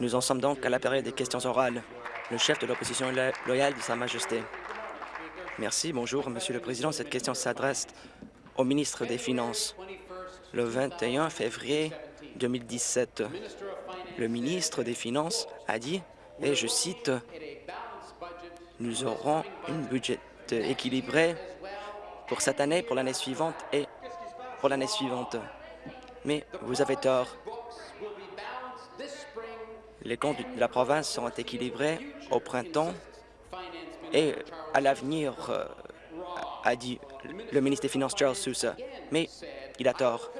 Nous en sommes donc à la période des questions orales. Le chef de l'opposition loyale de Sa Majesté. Merci. Bonjour, Monsieur le Président. Cette question s'adresse au ministre des Finances. Le 21 février 2017, le ministre des Finances a dit, et je cite, « Nous aurons une budget équilibré pour cette année, pour l'année suivante et pour l'année suivante. » Mais vous avez tort. Les comptes de la province seront équilibrés au printemps et à l'avenir, euh, a dit le ministre des Finances Charles Sousa. Mais il a tort.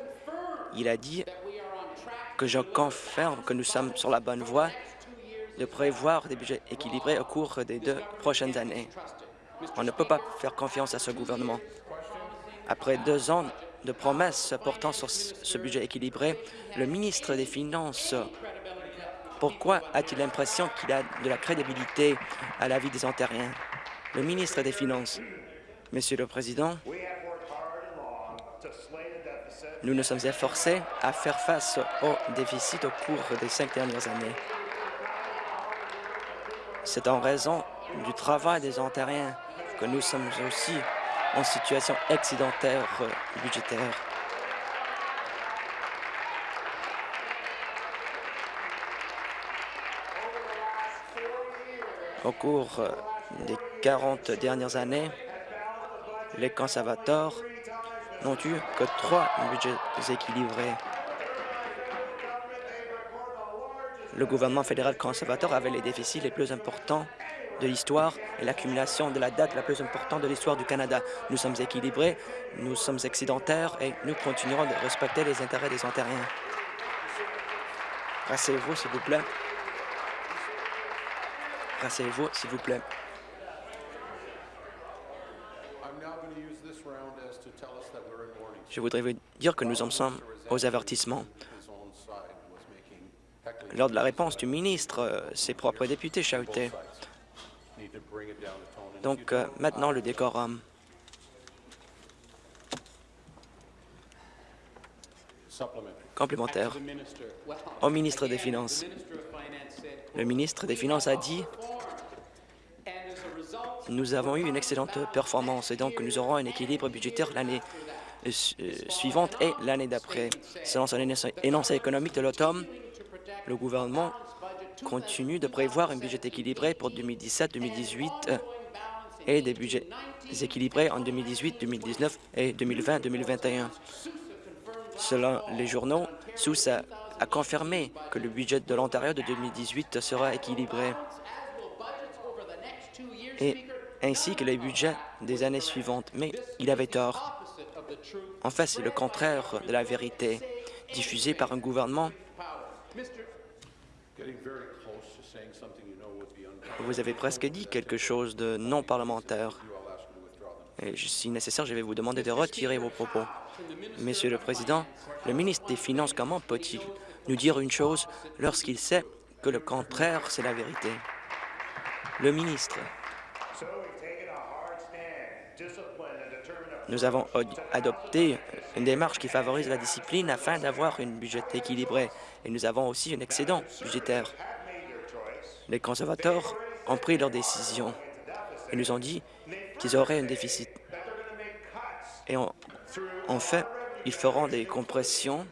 Il a dit que je confirme que nous sommes sur la bonne voie de prévoir des budgets équilibrés au cours des deux prochaines années. On ne peut pas faire confiance à ce gouvernement. Après deux ans de promesses portant sur ce budget équilibré, le ministre des Finances pourquoi a-t-il l'impression qu'il a de la crédibilité à la vie des Ontariens? Le ministre des Finances. Monsieur le Président, nous nous sommes efforcés à faire face au déficit au cours des cinq dernières années. C'est en raison du travail des Ontariens que nous sommes aussi en situation excédentaire budgétaire. Au cours des 40 dernières années, les conservateurs n'ont eu que trois budgets équilibrés. Le gouvernement fédéral conservateur avait les déficits les plus importants de l'histoire et l'accumulation de la dette la plus importante de l'histoire du Canada. Nous sommes équilibrés, nous sommes excédentaires et nous continuerons de respecter les intérêts des Ontariens. Rassez-vous, s'il vous plaît. Rassez-vous, s'il vous plaît. Je voudrais vous dire que nous en sommes aux avertissements. Lors de la réponse du ministre, euh, ses propres députés chautaient. Donc, euh, maintenant, le décorum. Au ministre des Finances. Le ministre des Finances a dit nous avons eu une excellente performance et donc nous aurons un équilibre budgétaire l'année euh, suivante et l'année d'après. Selon son énoncé économique de l'automne, le gouvernement continue de prévoir un budget équilibré pour 2017-2018 euh, et des budgets équilibrés en 2018, 2019 et 2020-2021. Selon les journaux, Sous a, a confirmé que le budget de l'Ontario de 2018 sera équilibré. Et ainsi que les budgets des années suivantes. Mais il avait tort. En fait, c'est le contraire de la vérité diffusée par un gouvernement. Vous avez presque dit quelque chose de non parlementaire. Et si nécessaire, je vais vous demander de retirer vos propos. Monsieur le Président, le ministre des Finances, comment peut-il nous dire une chose lorsqu'il sait que le contraire, c'est la vérité? Le ministre. Nous avons adopté une démarche qui favorise la discipline afin d'avoir une budget équilibrée et nous avons aussi un excédent budgétaire. Les conservateurs ont pris leur décision et nous ont dit qu'ils auraient un déficit. Et en, fait, ils feront des compressions,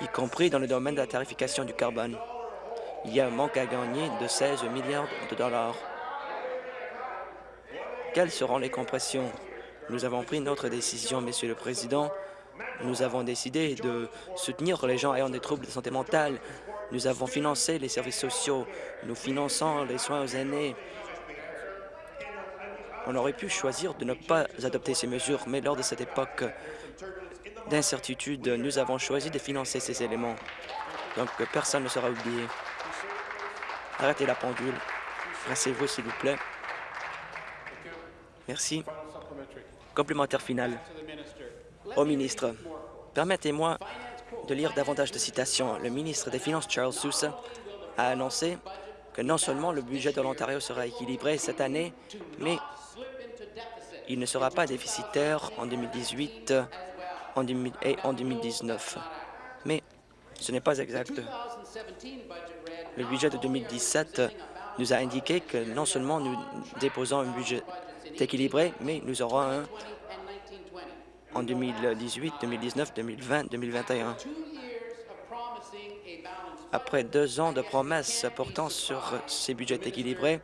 y compris dans le domaine de la tarification du carbone. Il y a un manque à gagner de 16 milliards de dollars. Quelles seront les compressions? Nous avons pris notre décision, Monsieur le Président. Nous avons décidé de soutenir les gens ayant des troubles de santé mentale. Nous avons financé les services sociaux. Nous finançons les soins aux aînés. On aurait pu choisir de ne pas adopter ces mesures, mais lors de cette époque d'incertitude, nous avons choisi de financer ces éléments. Donc, personne ne sera oublié. Arrêtez la pendule. Rassez-vous, s'il vous plaît. Merci. Complémentaire final. Au ministre, permettez-moi de lire davantage de citations. Le ministre des Finances, Charles Sousa, a annoncé que non seulement le budget de l'Ontario sera équilibré cette année, mais il ne sera pas déficitaire en 2018 et en 2019. Mais Ce n'est pas exact. Le budget de 2017 nous a indiqué que non seulement nous déposons un budget équilibré, mais nous aurons un en 2018, 2019, 2020, 2021. Après deux ans de promesses portant sur ces budgets équilibrés,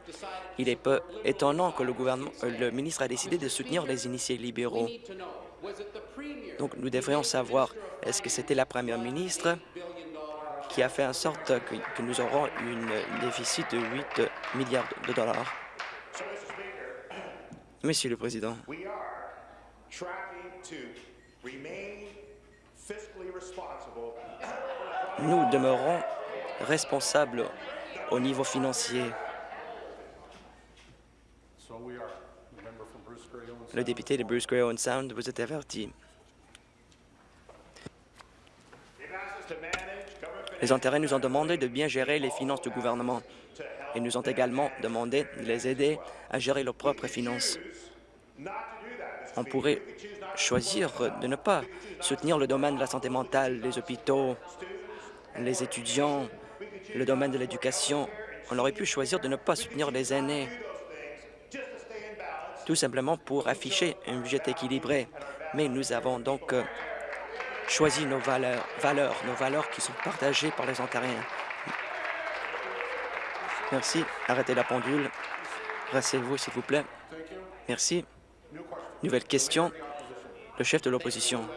il est peu étonnant que le, gouvernement, euh, le ministre a décidé de soutenir les initiés libéraux. Donc, nous devrions savoir, est-ce que c'était la première ministre qui a fait en sorte que, que nous aurons un déficit de 8 milliards de dollars? Monsieur le Président, nous demeurons responsables au niveau financier. Le député de Bruce Gray Owen Sound vous est averti. Les intérêts nous ont demandé de bien gérer les finances du gouvernement et nous ont également demandé de les aider à gérer leurs propres finances. On pourrait choisir de ne pas soutenir le domaine de la santé mentale, les hôpitaux, les étudiants, le domaine de l'éducation. On aurait pu choisir de ne pas soutenir les aînés, tout simplement pour afficher un budget équilibré. Mais nous avons donc euh, choisi nos valeurs, nos valeurs qui sont partagées par les Ontariens. Merci. Arrêtez la pendule. Rassez-vous, s'il vous plaît. Merci. Nouvelle question. Le chef de l'opposition.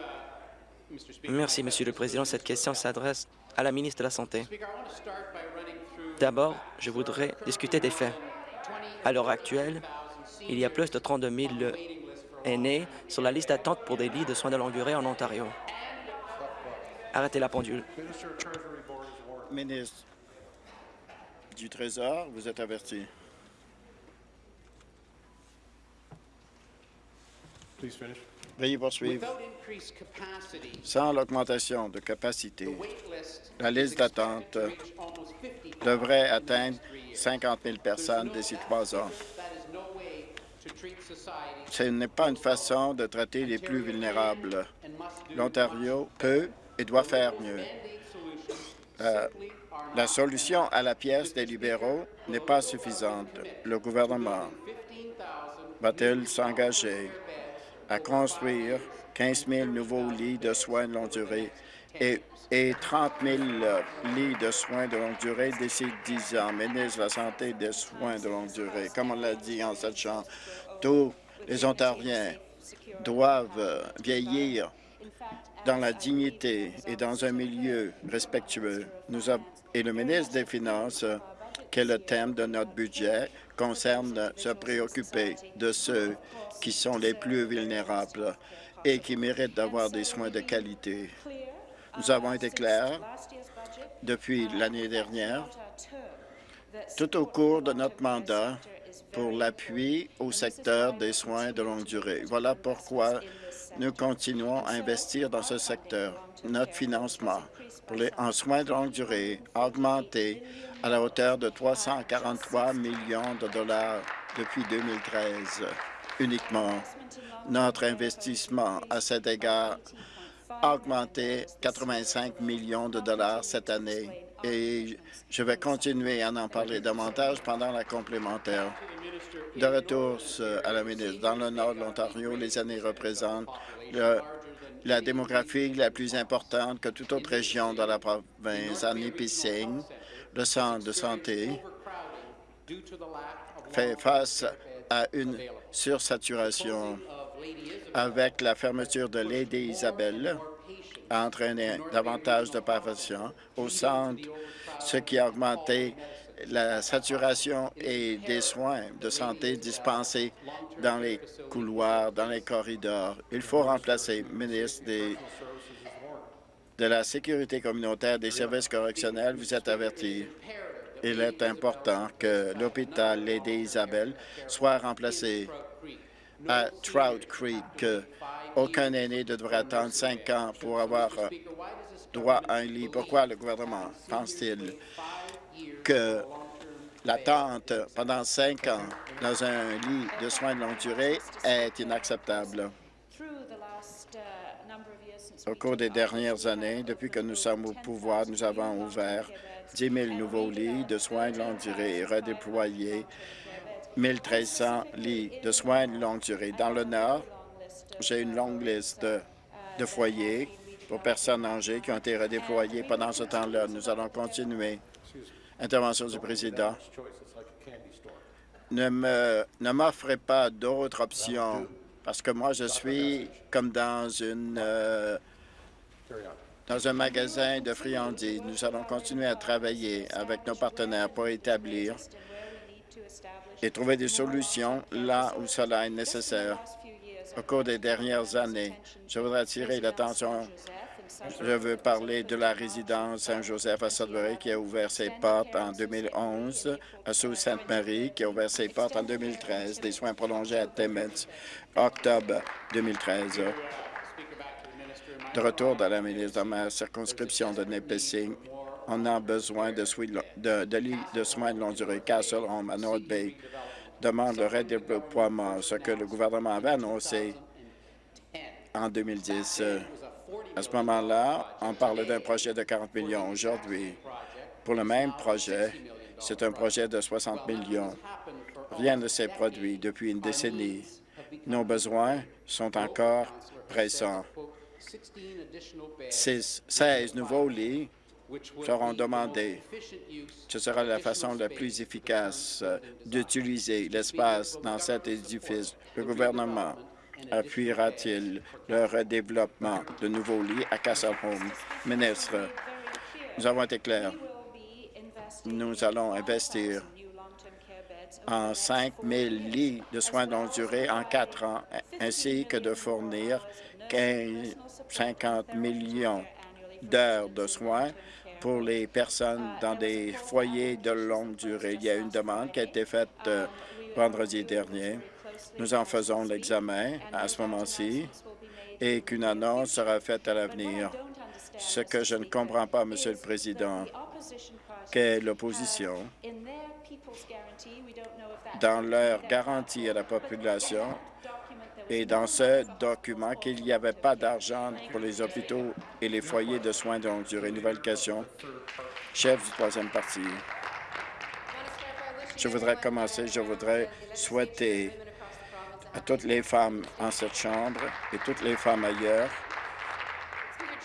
Merci, Monsieur le Président. Cette question s'adresse à la ministre de la Santé. D'abord, je voudrais discuter des faits. À l'heure actuelle, il y a plus de 32 000 aînés sur la liste d'attente pour des lits de soins de longue durée en Ontario. Arrêtez la pendule. Ministre du Trésor, vous êtes averti. Veuillez poursuivre. Sans l'augmentation de capacité, la liste d'attente devrait atteindre 50 000 personnes d'ici trois ans. Ce n'est pas une façon de traiter les plus vulnérables. L'Ontario peut et doit faire mieux. Euh, la solution à la pièce des libéraux n'est pas suffisante. Le gouvernement va-t-il s'engager? À construire 15 000 nouveaux lits de soins de longue durée et, et 30 000 lits de soins de longue durée d'ici 10 ans. Ministre de la Santé et des soins de longue durée, comme on l'a dit en cette chambre, tous les Ontariens doivent vieillir dans la dignité et dans un milieu respectueux. Nous et le ministre des Finances, que le thème de notre budget concerne se préoccuper de ceux qui sont les plus vulnérables et qui méritent d'avoir des soins de qualité. Nous avons été clairs depuis l'année dernière, tout au cours de notre mandat, pour l'appui au secteur des soins de longue durée. Voilà pourquoi nous continuons à investir dans ce secteur. Notre financement pour les, en soins de longue durée a augmenté à la hauteur de 343 millions de dollars depuis 2013 uniquement. Notre investissement à cet égard a augmenté 85 millions de dollars cette année et je vais continuer à en parler davantage pendant la complémentaire. De retour à la ministre, dans le nord de l'Ontario, les années représentent la démographie la plus importante que toute autre région de la province. Nipissing, le centre de santé fait face à une sursaturation avec la fermeture de Lady Isabelle a entraîné davantage de patients au centre, ce qui a augmenté la saturation et des soins de santé dispensés dans les couloirs, dans les corridors. Il faut remplacer le ministre des, de la Sécurité communautaire des services correctionnels. Vous êtes averti. Il est important que l'hôpital Lady Isabelle soit remplacé à Trout Creek. Aucun aîné ne devrait attendre cinq ans pour avoir droit à un lit. Pourquoi le gouvernement pense-t-il que l'attente pendant cinq ans dans un lit de soins de longue durée est inacceptable? Au cours des dernières années, depuis que nous sommes au pouvoir, nous avons ouvert 10 000 nouveaux lits de soins de longue durée et redéployé 1 300 lits de soins de longue durée. Dans le Nord, j'ai une longue liste de foyers pour personnes âgées qui ont été redéployées pendant ce temps-là. Nous allons continuer. Intervention du président. Ne m'offrez pas d'autres options parce que moi, je suis comme dans une euh, dans un magasin de friandises. Nous allons continuer à travailler avec nos partenaires pour établir et trouver des solutions là où cela est nécessaire. Au cours des dernières années, je voudrais attirer l'attention je veux parler de la résidence Saint-Joseph à Sudbury qui a ouvert ses portes en 2011, à Sault-Sainte-Marie qui a ouvert ses portes en 2013, des soins prolongés à Timmins, octobre 2013. De retour dans la ministre de ma circonscription de Nipissing, on a besoin de, de, de soins de longue durée. Castle Home à North Bay demande le redéploiement, ce que le gouvernement avait annoncé en 2010. À ce moment-là, on parlait d'un projet de 40 millions. Aujourd'hui, pour le même projet, c'est un projet de 60 millions. Rien ne s'est produit depuis une décennie. Nos besoins sont encore pressants. 16 nouveaux lits seront demandés. Ce sera la façon la plus efficace d'utiliser l'espace dans cet édifice. Le gouvernement appuiera-t-il le redéveloppement de nouveaux lits à Castle Home? Ministre, nous avons été clairs. Nous allons investir en 5 000 lits de soins de longue durée en quatre ans, ainsi que de fournir 15, 50 millions d'heures de soins pour les personnes dans des foyers de longue durée. Il y a une demande qui a été faite euh, vendredi dernier nous en faisons l'examen à ce moment-ci et qu'une annonce sera faite à l'avenir. Ce que je ne comprends pas, Monsieur le Président, qu'est l'opposition dans leur garantie à la population et dans ce document qu'il n'y avait pas d'argent pour les hôpitaux et les foyers de soins de longue durée. Nouvelle question. Chef du troisième parti. Je voudrais commencer, je voudrais souhaiter à toutes les femmes en cette Chambre et toutes les femmes ailleurs.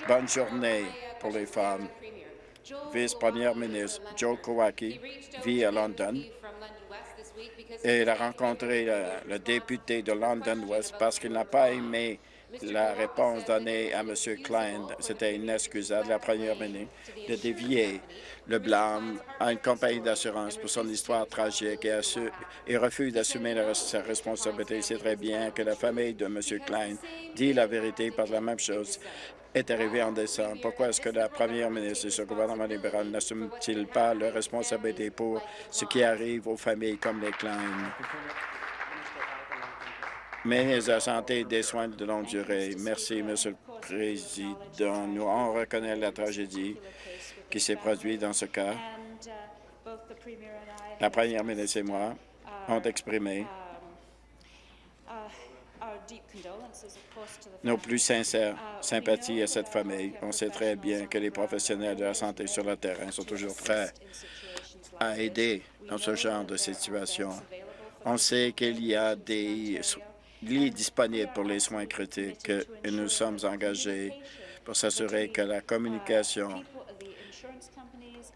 Bonne journée pour les femmes. Vice-première ministre Joe Kowaki vit à London et il a rencontré le, député de London West parce qu'il n'a pas aimé la réponse donnée à M. Klein. C'était inexcusable, la première ministre, de dévier le blâme à une compagnie d'assurance pour son histoire tragique et, et refuse d'assumer sa responsabilité. C'est très bien que la famille de M. Klein dit la vérité par la même chose est arrivé en décembre. Pourquoi est-ce que la première ministre et ce gouvernement libéral n'assument-ils pas leur responsabilité pour ce qui arrive aux familles comme les Klein? Mais la santé et des soins de longue durée. Merci, Monsieur le Président. Nous, on reconnaît la tragédie qui s'est produite dans ce cas. La première ministre et moi ont exprimé nos plus sincères sympathies à cette famille. On sait très bien que les professionnels de la santé sur le terrain sont toujours prêts à aider dans ce genre de situation. On sait qu'il y a des lits disponibles pour les soins critiques et nous sommes engagés pour s'assurer que la communication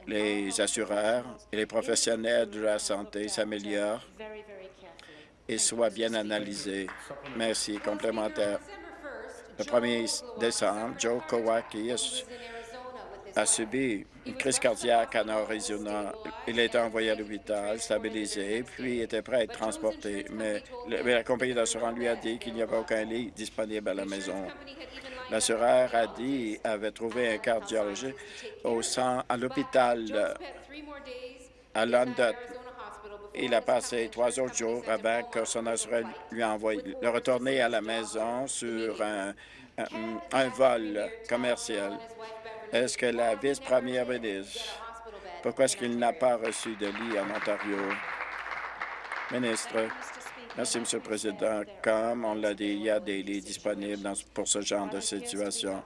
les assureurs et les professionnels de la santé s'améliorent et soient bien analysés. Merci. Complémentaire. Le 1er décembre, Joe Kowaki a, subi une crise cardiaque en Arizona. Il a été envoyé à l'hôpital, stabilisé, puis était prêt à être transporté. Mais, la compagnie d'assurance lui a dit qu'il n'y avait aucun lit disponible à la maison. L'assureur a dit avait trouvé un cardiologiste au à l'hôpital à London. Il a passé trois autres jours avant que son assureur lui envoie le retourner à la maison sur un, vol commercial. Est-ce que la vice-première ministre, pourquoi est-ce qu'il n'a pas reçu de lit en Ontario? Ministre, Merci, M. le Président. Comme on l'a dit, il y a des lits disponibles pour ce genre de situation.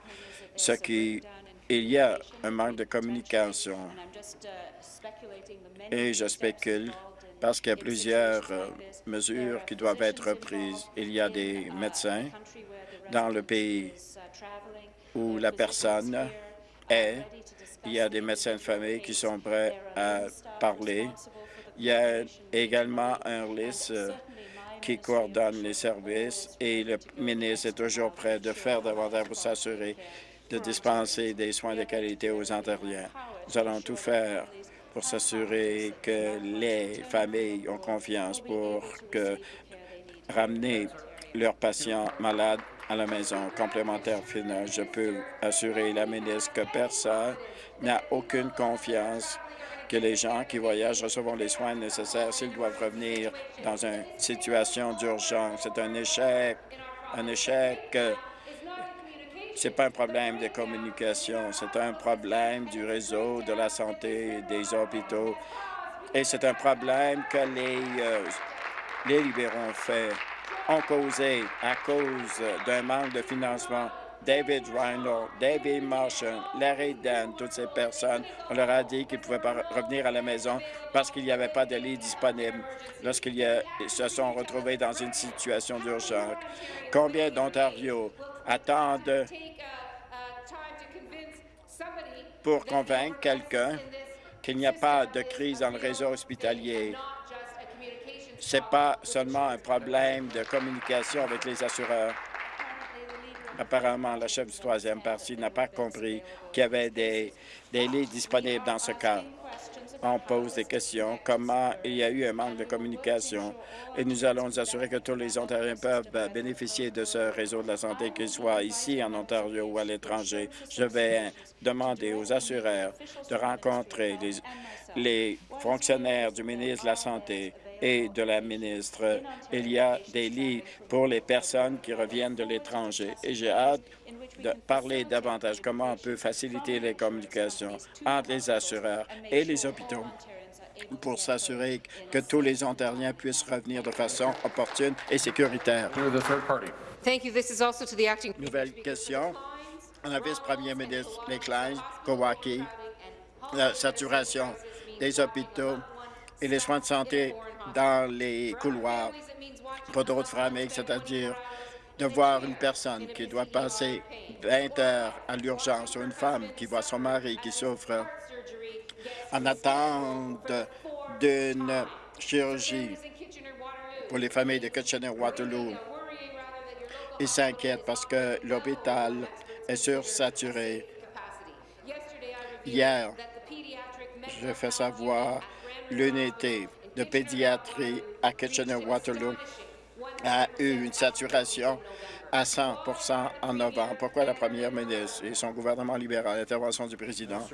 Ce qui, il y a un manque de communication. Et je spécule parce qu'il y a plusieurs euh, mesures qui doivent être prises. Il y a des médecins dans le pays où la personne est. Il y a des médecins de famille qui sont prêts à parler. Il y a également un liste euh, qui coordonne les services et le ministre est toujours prêt de faire davantage pour s'assurer de dispenser des soins de qualité aux Ontariens. Nous allons tout faire pour s'assurer que les familles ont confiance pour ramener leurs patients malades à la maison. Complémentaire final, je peux assurer la ministre que personne n'a aucune confiance que les gens qui voyagent recevront les soins nécessaires s'ils doivent revenir dans une situation d'urgence. C'est un échec, un échec c'est pas un problème de communication, c'est un problème du réseau de la santé des hôpitaux et c'est un problème que les, euh, libéraux ont fait, ont causé à cause d'un manque de financement. David Reynolds, David Marshall, Larry Dan, toutes ces personnes, on leur a dit qu'ils ne pouvaient pas revenir à la maison parce qu'il n'y avait pas de lit disponible lorsqu'ils se sont retrouvés dans une situation d'urgence. Combien d'Ontario attendent pour convaincre quelqu'un qu'il n'y a pas de crise dans le réseau hospitalier. Ce n'est pas seulement un problème de communication avec les assureurs. Apparemment, la chef du troisième parti n'a pas compris qu'il y avait des, des lits disponibles dans ce cas on pose des questions, comment il y a eu un manque de communication, et nous allons nous assurer que tous les Ontariens peuvent bénéficier de ce réseau de la santé, qu'ils soient ici en Ontario ou à l'étranger. Je vais demander aux assureurs de rencontrer les, les fonctionnaires du ministre de la Santé et de la ministre. Il y a des lits pour les personnes qui reviennent de l'étranger et j'ai hâte de parler davantage comment on peut faciliter les communications entre les assureurs et les hôpitaux pour s'assurer que tous les Ontariens puissent revenir de façon opportune et sécuritaire. Nouvelle question. On vice-premier ministre McLean, Kowaki, la saturation des hôpitaux et les soins de santé dans les couloirs, pas d'autres familles, c'est-à-dire de voir une personne qui doit passer 20 heures à l'urgence ou une femme qui voit son mari qui souffre en attente d'une chirurgie pour les familles de Kitchener-Waterloo. Ils s'inquiètent parce que l'hôpital est sursaturé. Hier, je fais savoir l'unité de pédiatrie à Kitchener-Waterloo a eu une saturation à 100% en novembre. Pourquoi la première ministre et son gouvernement libéral, l'intervention du président,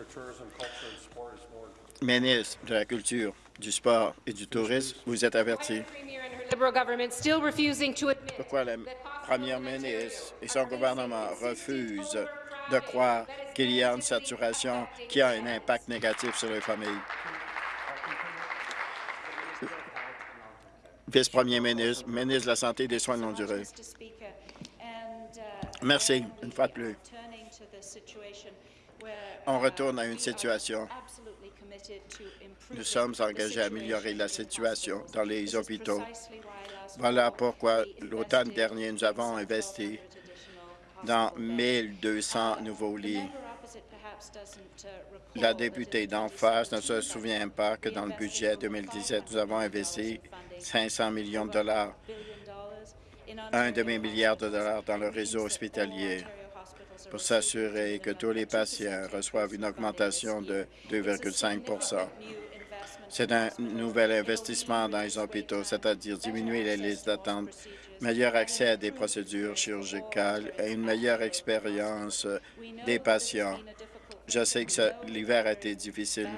ministre de la Culture, du Sport et du Tourisme, vous êtes averti? Pourquoi la première ministre et son gouvernement refusent de croire qu'il y a une saturation qui a un impact négatif sur les familles? Vice-premier ministre, ministre de la Santé et des Soins non durés. Merci, une fois de plus. On retourne à une situation. Nous sommes engagés à améliorer la situation dans les hôpitaux. Voilà pourquoi l'automne dernier, nous avons investi dans 1200 nouveaux lits. La députée d'en face ne se souvient pas que dans le budget 2017, nous avons investi 500 millions de dollars, un demi-milliard de dollars dans le réseau hospitalier pour s'assurer que tous les patients reçoivent une augmentation de 2,5% C'est un nouvel investissement dans les hôpitaux, c'est-à-dire diminuer les listes d'attente, meilleur accès à des procédures chirurgicales et une meilleure expérience des patients. Je sais que l'hiver a été difficile,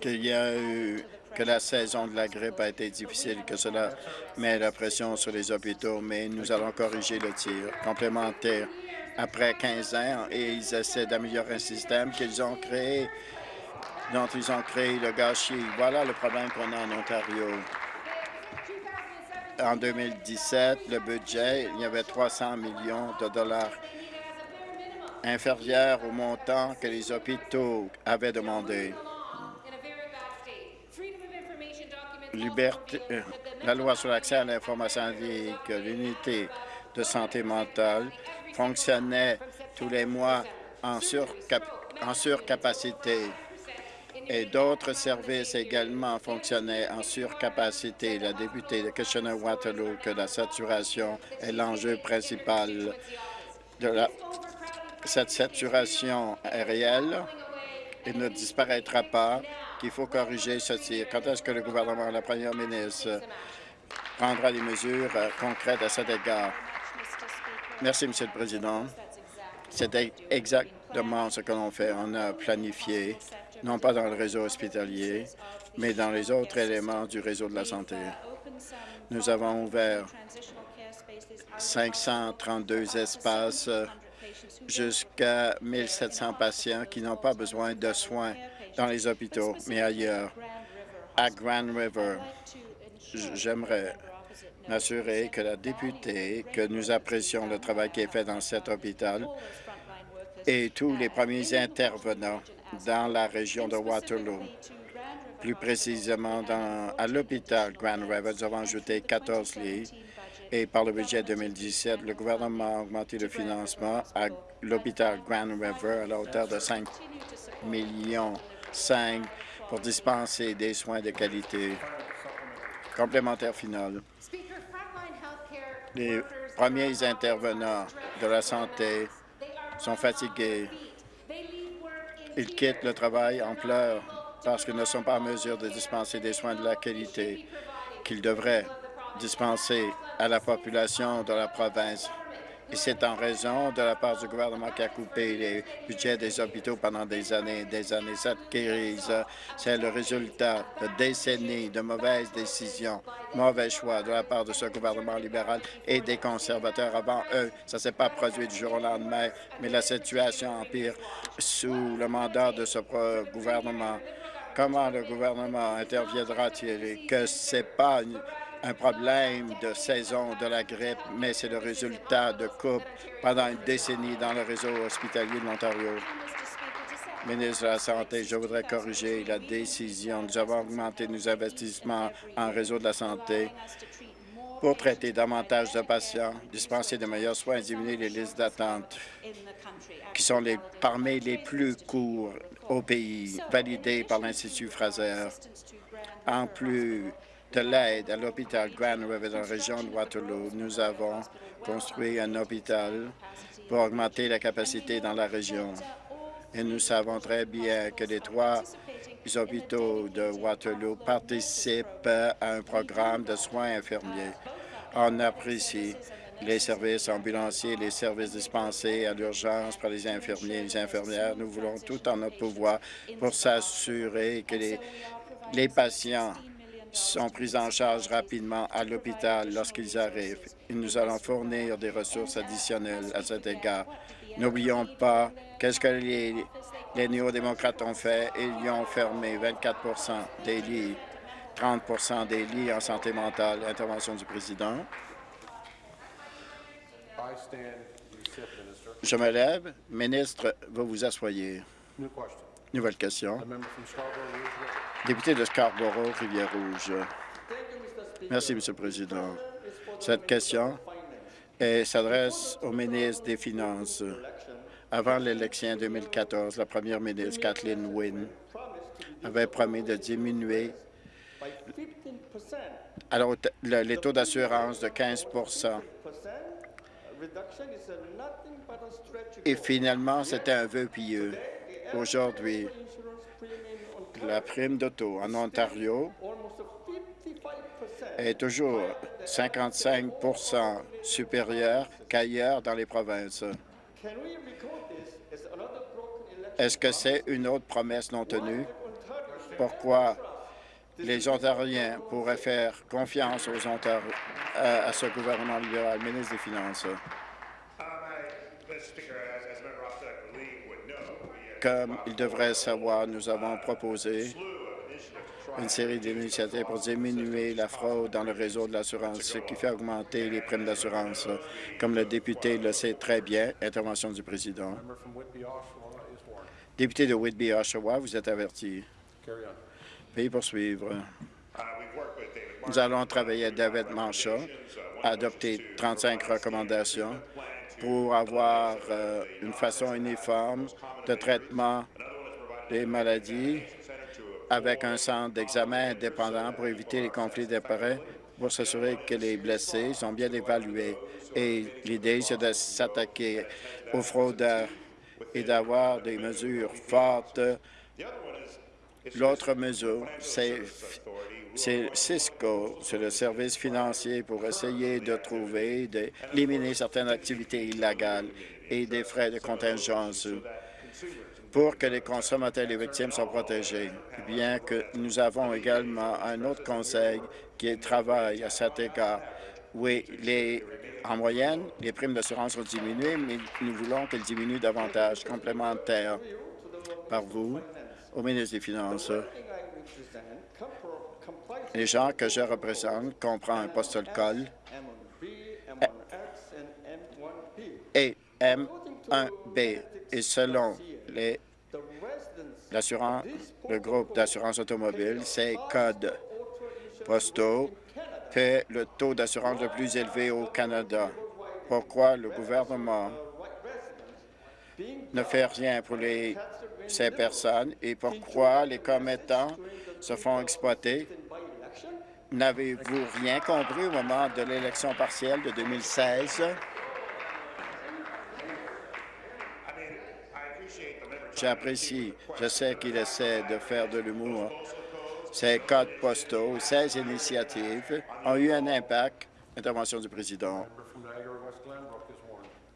qu'il y a eu que la saison de la grippe a été difficile, que cela met la pression sur les hôpitaux, mais nous allons corriger le tir complémentaire après 15 ans et ils essaient d'améliorer un système qu'ils ont créé, dont ils ont créé le gâchis. Voilà le problème qu'on a en Ontario. en 2017, le budget, il y avait 300 millions de dollars inférieurs au montant que les hôpitaux avaient demandé. Euh, la loi sur l'accès à l'information indique que l'unité de santé mentale fonctionnait tous les mois en, en surcapacité. Et d'autres services également fonctionnaient en surcapacité. La députée de Kitchener-Waterloo que la saturation est l'enjeu principal de la... Cette saturation est réelle et ne disparaîtra pas, qu'il faut corriger ceci. Quand est-ce que le gouvernement, la première ministre, prendra des mesures euh, concrètes à cet égard? Merci, Monsieur le Président. C'est exactement ce que l'on fait. On a planifié non pas dans le réseau hospitalier, mais dans les autres éléments du réseau de la santé. Nous avons ouvert 532 espaces jusqu'à 1700 patients qui n'ont pas besoin de soins dans les hôpitaux, mais ailleurs. À Grand River, j'aimerais m'assurer que la députée, que nous apprécions le travail qui est fait dans cet hôpital et tous les premiers intervenants dans la région de Waterloo. Plus précisément, dans, à l'hôpital Grand River, nous avons ajouté 14 lits et par le budget 2017, le gouvernement a augmenté le financement à l'hôpital Grand River à la hauteur de 5 millions 5 pour dispenser des soins de qualité. Complémentaire final. Les premiers intervenants de la santé sont fatigués ils quittent le travail en pleurs parce qu'ils ne sont pas en mesure de dispenser des soins de la qualité qu'ils devraient dispenser à la population de la province. Et c'est en raison de la part du gouvernement qui a coupé les budgets des hôpitaux pendant des années et des années. Cette crise, c'est le résultat de décennies de mauvaises décisions, mauvais choix de la part de ce gouvernement libéral et des conservateurs avant eux. Ça ne s'est pas produit du jour au lendemain, mais la situation empire sous le mandat de ce gouvernement. Comment le gouvernement interviendra-t-il que ce n'est pas un problème de saison de la grippe, mais c'est le résultat de coupes pendant une décennie dans le réseau hospitalier de l'Ontario. Ministre de la Santé, je voudrais corriger la décision. Nous avons augmenté nos investissements en réseau de la santé pour traiter davantage de patients, dispenser de meilleurs soins et diminuer les listes d'attente qui sont les, parmi les plus courts au pays, validés par l'Institut Fraser. En plus de l'aide à l'hôpital Grand River dans la région de Waterloo. Nous avons construit un hôpital pour augmenter la capacité dans la région. Et nous savons très bien que les trois hôpitaux de Waterloo participent à un programme de soins infirmiers. On apprécie les services ambulanciers, les services dispensés à l'urgence par les infirmiers et les infirmières. Nous voulons tout en notre pouvoir pour s'assurer que les, les patients sont pris en charge rapidement à l'hôpital lorsqu'ils arrivent. Nous allons fournir des ressources additionnelles à cet égard. N'oublions pas qu'est-ce que les, néo-démocrates ont fait. Ils ont fermé 24% des lits, 30% des lits en santé mentale. Intervention du président. Je me lève. Ministre, vous vous asseyez. Nouvelle question. Député de Scarborough, Rivière-Rouge. Merci, Monsieur le Président. Cette question s'adresse au ministre des Finances. Avant l'élection 2014, la première ministre, Kathleen Wynne, avait promis de diminuer alors, les taux d'assurance de 15% Et finalement, c'était un vœu pieux. Aujourd'hui, la prime d'auto en Ontario est toujours 55% supérieure qu'ailleurs dans les provinces. Est-ce que c'est une autre promesse non tenue? Pourquoi les Ontariens pourraient faire confiance aux Ontariens, à, à ce gouvernement libéral, ministre des Finances? Comme il devrait savoir, nous avons proposé une série d'initiatives pour diminuer la fraude dans le réseau de l'assurance, ce qui fait augmenter les primes d'assurance. Comme le député le sait très bien, intervention du président. Député de Whitby, Oshawa, vous êtes averti. Veuillez poursuivre. Nous allons travailler avec David Mancha adopter 35 recommandations pour avoir euh, une façon uniforme de traitement des maladies avec un centre d'examen indépendant pour éviter les conflits d'intérêts, pour s'assurer que les blessés sont bien évalués. Et l'idée, c'est de s'attaquer aux fraudeurs et d'avoir des mesures fortes. L'autre mesure, c'est Cisco, c'est le service financier pour essayer de trouver, d'éliminer certaines activités illégales et des frais de contingence pour que les consommateurs et les victimes soient protégés, bien que nous avons également un autre conseil qui travaille à cet égard. Oui, les, en moyenne, les primes d'assurance ont diminué, mais nous voulons qu'elles diminuent davantage, complémentaires par vous, au ministre des Finances. Les gens que je représente comprennent un postal call et M1B. Et selon les le groupe d'assurance automobile, ces codes postaux fait le taux d'assurance le plus élevé au Canada. Pourquoi le gouvernement ne fait rien pour ces personnes et pourquoi les commettants se font exploiter? N'avez-vous rien compris au moment de l'élection partielle de 2016? J'apprécie. Je sais qu'il essaie de faire de l'humour. Ces codes postaux, ces initiatives ont eu un impact. Intervention du président.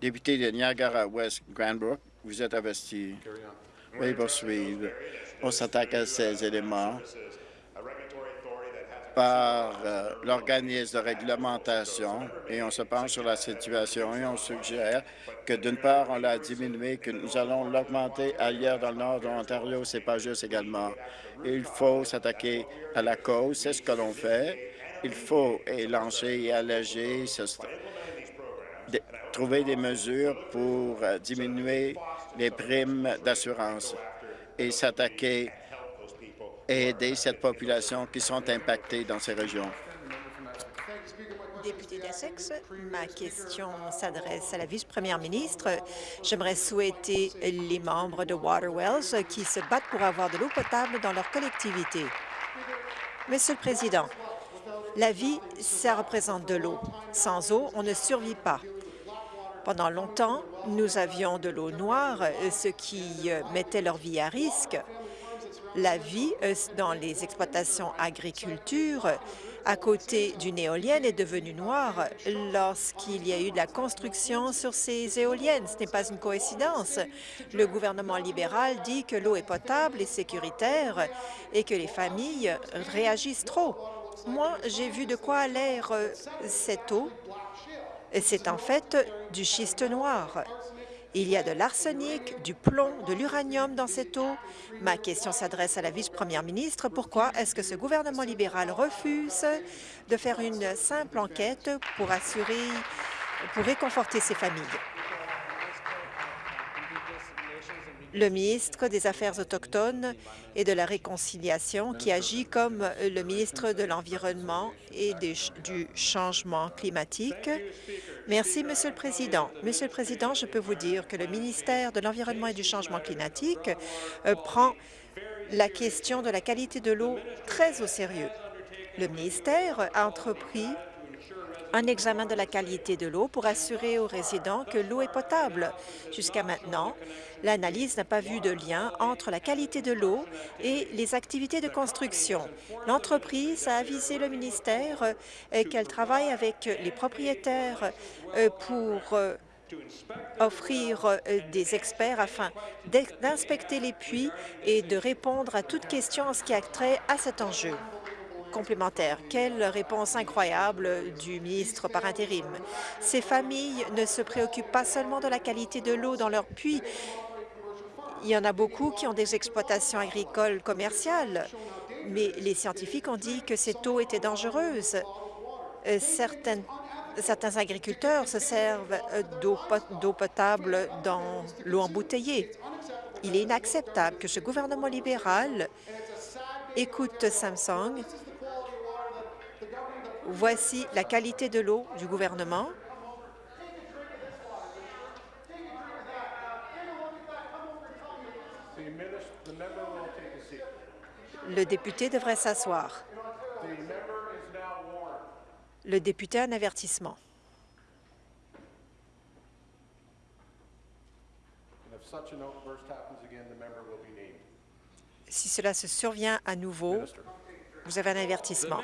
Député de Niagara-West Granbrook, vous êtes investi. Veuillez poursuivre. On s'attaque à ces éléments par euh, l'organisme de réglementation et on se penche sur la situation et on suggère que d'une part, on l'a diminué, que nous allons l'augmenter ailleurs dans le nord de l'Ontario. C'est pas juste également. Il faut s'attaquer à la cause, c'est ce que l'on fait. Il faut élancer et alléger, trouver des mesures pour euh, diminuer les primes d'assurance et s'attaquer et aider cette population qui sont impactées dans ces régions. Député d'Essex, ma question s'adresse à la vice-première ministre. J'aimerais souhaiter les membres de Waterwells qui se battent pour avoir de l'eau potable dans leur collectivité. Monsieur le Président, la vie, ça représente de l'eau. Sans eau, on ne survit pas. Pendant longtemps, nous avions de l'eau noire, ce qui euh, mettait leur vie à risque la vie euh, dans les exploitations agriculture à côté d'une éolienne est devenue noire lorsqu'il y a eu de la construction sur ces éoliennes. Ce n'est pas une coïncidence. Le gouvernement libéral dit que l'eau est potable et sécuritaire et que les familles réagissent trop. Moi, j'ai vu de quoi a l'air euh, cette eau. C'est en fait du schiste noir. Il y a de l'arsenic, du plomb, de l'uranium dans cette eau. Ma question s'adresse à la vice-première ministre. Pourquoi est-ce que ce gouvernement libéral refuse de faire une simple enquête pour assurer, pour réconforter ces familles? Le ministre des Affaires autochtones et de la Réconciliation, qui agit comme le ministre de l'Environnement et du changement climatique. Merci, Monsieur le Président. Monsieur le Président, je peux vous dire que le ministère de l'Environnement et du changement climatique euh, prend la question de la qualité de l'eau très au sérieux. Le ministère a entrepris un examen de la qualité de l'eau pour assurer aux résidents que l'eau est potable. Jusqu'à maintenant, l'analyse n'a pas vu de lien entre la qualité de l'eau et les activités de construction. L'entreprise a avisé le ministère euh, qu'elle travaille avec les propriétaires euh, pour euh, offrir des experts afin d'inspecter les puits et de répondre à toute question en ce qui a trait à cet enjeu complémentaire. Quelle réponse incroyable du ministre par intérim. Ces familles ne se préoccupent pas seulement de la qualité de l'eau dans leurs puits. Il y en a beaucoup qui ont des exploitations agricoles commerciales mais les scientifiques ont dit que cette eau était dangereuse. Euh, certains agriculteurs se servent euh, d'eau potable dans l'eau embouteillée. Il est inacceptable que ce gouvernement libéral écoute Samsung. Voici la qualité de l'eau du gouvernement. Le député devrait s'asseoir. Le député a un avertissement. Si cela se survient à nouveau, vous avez un avertissement.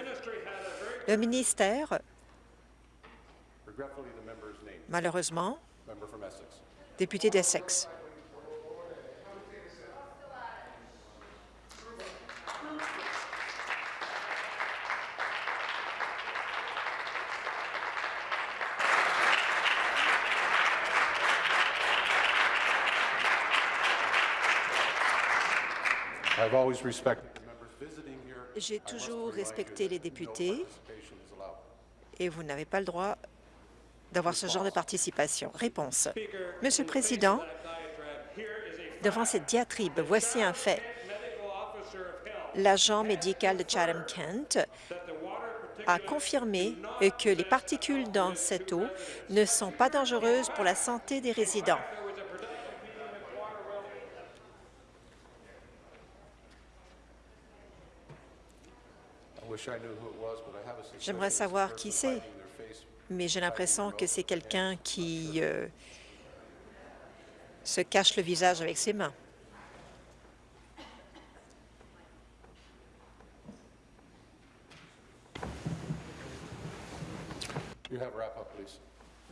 Le ministère, malheureusement, député d'Essex. J'ai toujours respecté les députés et vous n'avez pas le droit d'avoir ce genre de participation. Réponse. Monsieur le Président, devant cette diatribe, voici un fait. L'agent médical de Chatham-Kent a confirmé que les particules dans cette eau ne sont pas dangereuses pour la santé des résidents. J'aimerais savoir qui c'est, mais j'ai l'impression que c'est quelqu'un qui euh, se cache le visage avec ses mains.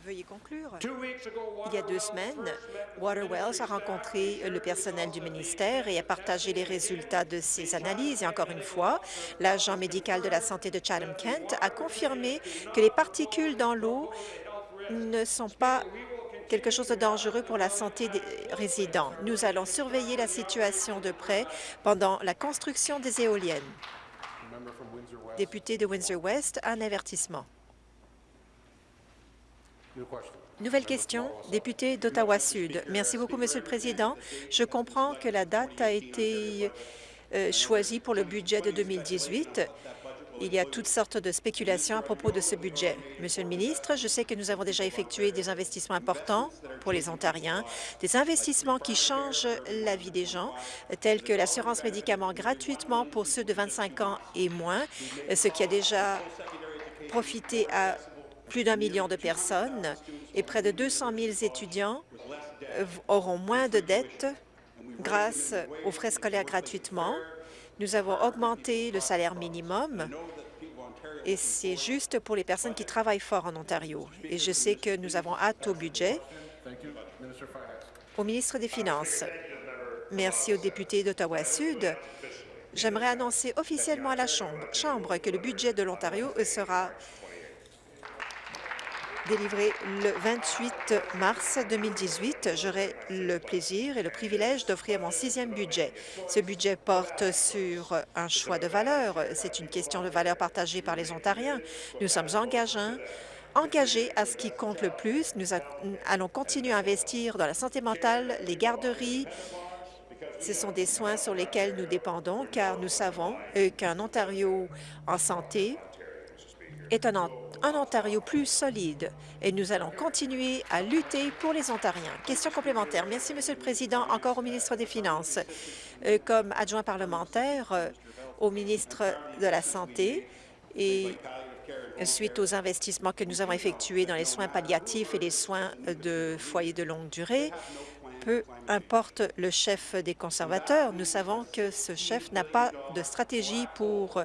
Veuillez conclure. Il y a deux semaines, Waterwells a rencontré le personnel du ministère et a partagé les résultats de ses analyses. Et encore une fois, l'agent médical de la santé de Chatham-Kent a confirmé que les particules dans l'eau ne sont pas quelque chose de dangereux pour la santé des résidents. Nous allons surveiller la situation de près pendant la construction des éoliennes. Député de Windsor-West, un avertissement. Nouvelle question, député d'Ottawa-Sud. Merci beaucoup, Monsieur le Président. Je comprends que la date a été euh, choisie pour le budget de 2018. Il y a toutes sortes de spéculations à propos de ce budget. Monsieur le ministre, je sais que nous avons déjà effectué des investissements importants pour les Ontariens, des investissements qui changent la vie des gens, tels que l'assurance médicaments gratuitement pour ceux de 25 ans et moins, ce qui a déjà profité à plus d'un million de personnes et près de 200 000 étudiants euh, auront moins de dettes grâce aux frais scolaires gratuitement. Nous avons augmenté le salaire minimum et c'est juste pour les personnes qui travaillent fort en Ontario. Et je sais que nous avons hâte au budget. Au ministre des Finances, merci aux députés d'Ottawa-Sud. J'aimerais annoncer officiellement à la Chambre que le budget de l'Ontario sera délivré le 28 mars 2018. J'aurai le plaisir et le privilège d'offrir mon sixième budget. Ce budget porte sur un choix de valeurs. C'est une question de valeur partagée par les Ontariens. Nous sommes engagés à ce qui compte le plus. Nous allons continuer à investir dans la santé mentale, les garderies. Ce sont des soins sur lesquels nous dépendons, car nous savons euh, qu'un Ontario en santé est un, Ontario plus solide et nous allons continuer à lutter pour les Ontariens. Question complémentaire. Merci, Monsieur le Président. Encore au ministre des Finances. Euh, comme adjoint parlementaire euh, au ministre de la Santé et suite aux investissements que nous avons effectués dans les soins palliatifs et les soins de foyers de longue durée, peu importe le chef des conservateurs, nous savons que ce chef n'a pas de stratégie pour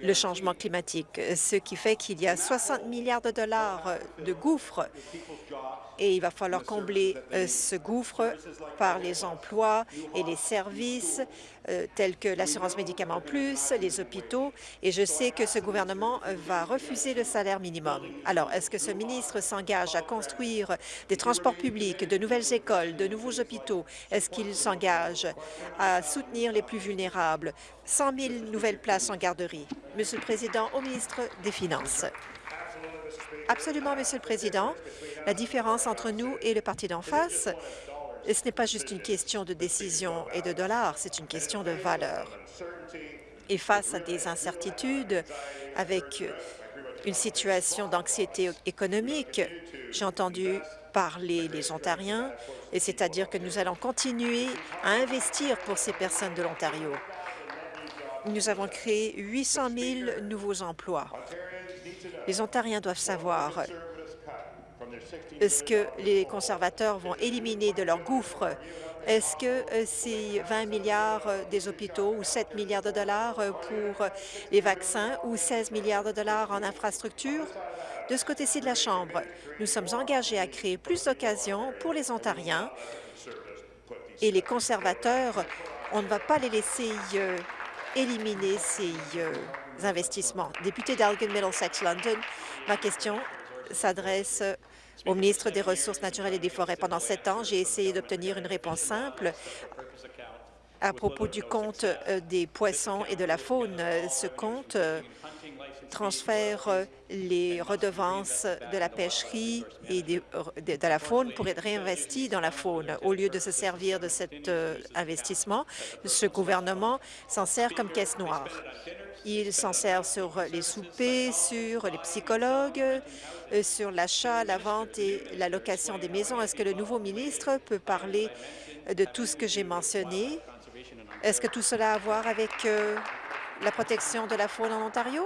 le changement climatique, ce qui fait qu'il y a 60 milliards de dollars de gouffres et il va falloir combler euh, ce gouffre par les emplois et les services euh, tels que l'assurance médicaments plus, les hôpitaux, et je sais que ce gouvernement va refuser le salaire minimum. Alors, est-ce que ce ministre s'engage à construire des transports publics, de nouvelles écoles, de nouveaux hôpitaux? Est-ce qu'il s'engage à soutenir les plus vulnérables? 100 000 nouvelles places en garderie. Monsieur le Président, au ministre des Finances. Absolument, Monsieur le Président. La différence entre nous et le parti d'en face, ce n'est pas juste une question de décision et de dollars, c'est une question de valeur. Et face à des incertitudes, avec une situation d'anxiété économique, j'ai entendu parler les Ontariens, et c'est-à-dire que nous allons continuer à investir pour ces personnes de l'Ontario. Nous avons créé 800 000 nouveaux emplois. Les Ontariens doivent savoir est-ce que les conservateurs vont éliminer de leur gouffre? Est-ce que euh, c'est 20 milliards euh, des hôpitaux ou 7 milliards de dollars euh, pour les vaccins ou 16 milliards de dollars en infrastructure? De ce côté-ci de la Chambre, nous sommes engagés à créer plus d'occasions pour les Ontariens et les conservateurs, on ne va pas les laisser éliminer ces investissements. Député d'Elgin Middlesex London, ma question s'adresse au ministre des Ressources naturelles et des Forêts. Pendant sept ans, j'ai essayé d'obtenir une réponse simple à propos du compte euh, des poissons et de la faune. Ce compte euh, transfère euh, les redevances de la pêcherie et de, la faune pour être réinvestis dans la faune. Au lieu de se servir de cet investissement, ce gouvernement s'en sert comme caisse noire. Il s'en sert sur les soupers, sur les psychologues, euh, sur l'achat, la vente et la location des maisons. Est-ce que le nouveau ministre peut parler de tout ce que j'ai mentionné? Est-ce que tout cela a à voir avec euh, la protection de la faune en Ontario?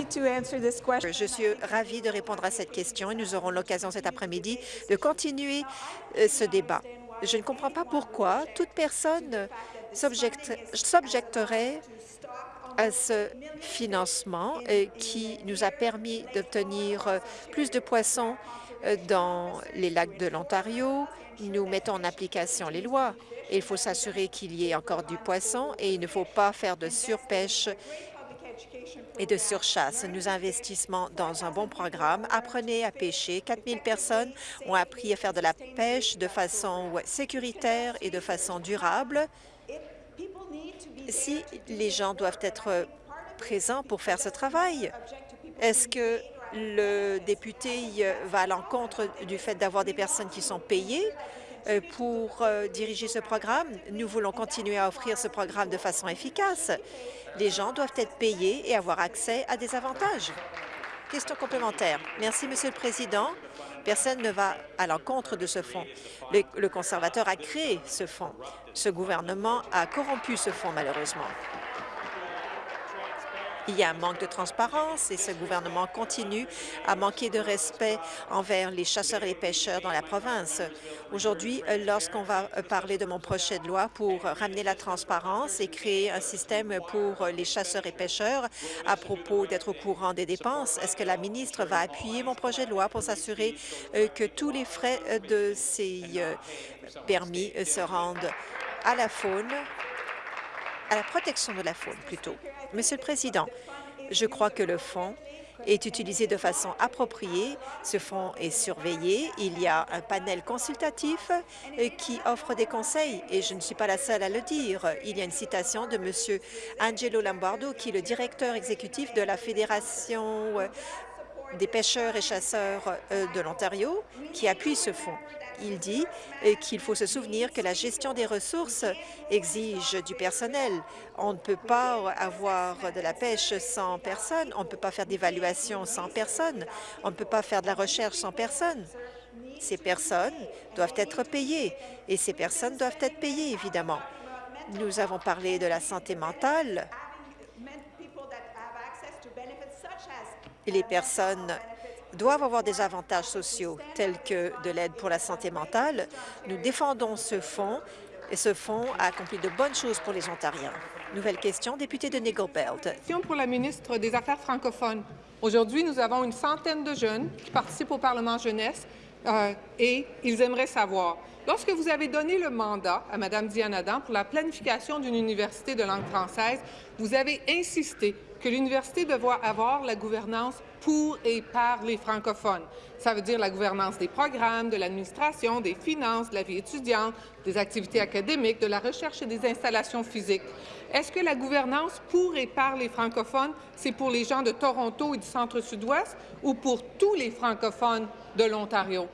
Je suis ravie de répondre à cette question et nous aurons l'occasion cet après-midi de continuer euh, ce débat. Je ne comprends pas pourquoi toute personne s'objecterait à ce financement euh, qui nous a permis d'obtenir euh, plus de poissons dans les lacs de l'Ontario. Nous mettons en application les lois. il faut s'assurer qu'il y ait encore du poisson et il ne faut pas faire de surpêche et de surchasse. Nous investissons dans un bon programme. Apprenez à pêcher. 4 000 personnes ont appris à faire de la pêche de façon sécuritaire et de façon durable si les gens doivent être présents pour faire ce travail, est-ce que le député va à l'encontre du fait d'avoir des personnes qui sont payées pour euh, diriger ce programme? Nous voulons continuer à offrir ce programme de façon efficace. Les gens doivent être payés et avoir accès à des avantages. Question complémentaire. Merci, Monsieur le Président. Personne ne va à l'encontre de ce fonds. Le, conservateur a créé ce fonds. Ce gouvernement a corrompu ce fonds, malheureusement. Il y a un manque de transparence et ce gouvernement continue à manquer de respect envers les chasseurs et les pêcheurs dans la province. Aujourd'hui, lorsqu'on va parler de mon projet de loi pour ramener la transparence et créer un système pour les chasseurs et pêcheurs à propos d'être au courant des dépenses, est-ce que la ministre va appuyer mon projet de loi pour s'assurer euh, que tous les frais de ces euh, permis se rendent à la faune à la protection de la faune, plutôt? Monsieur le Président, je crois que le fonds est utilisé de façon appropriée. Ce fonds est surveillé. Il y a un panel consultatif euh, qui offre des conseils et je ne suis pas la seule à le dire. Il y a une citation de M. Angelo Lombardo, qui est le directeur exécutif de la Fédération euh, des pêcheurs et chasseurs euh, de l'Ontario, qui appuie ce fonds il dit qu'il faut se souvenir que la gestion des ressources exige du personnel. On ne peut pas avoir de la pêche sans personne, on ne peut pas faire d'évaluation sans personne, on ne peut pas faire de la recherche sans personne. Ces personnes doivent être payées et ces personnes doivent être payées, évidemment. Nous avons parlé de la santé mentale. les personnes doivent avoir des avantages sociaux tels que de l'aide pour la santé mentale. Nous défendons ce fonds et ce fonds a accompli de bonnes choses pour les Ontariens. Nouvelle question, député de Nickel Belt. Question pour la ministre des Affaires francophones. Aujourd'hui, nous avons une centaine de jeunes qui participent au Parlement jeunesse euh, et ils aimeraient savoir Lorsque vous avez donné le mandat à Mme Diane Adam pour la planification d'une université de langue française, vous avez insisté que l'université devrait avoir la gouvernance pour et par les francophones. Ça veut dire la gouvernance des programmes, de l'administration, des finances, de la vie étudiante, des activités académiques, de la recherche et des installations physiques. Est-ce que la gouvernance pour et par les francophones, c'est pour les gens de Toronto et du centre-sud-ouest ou pour tous les francophones de l'Ontario?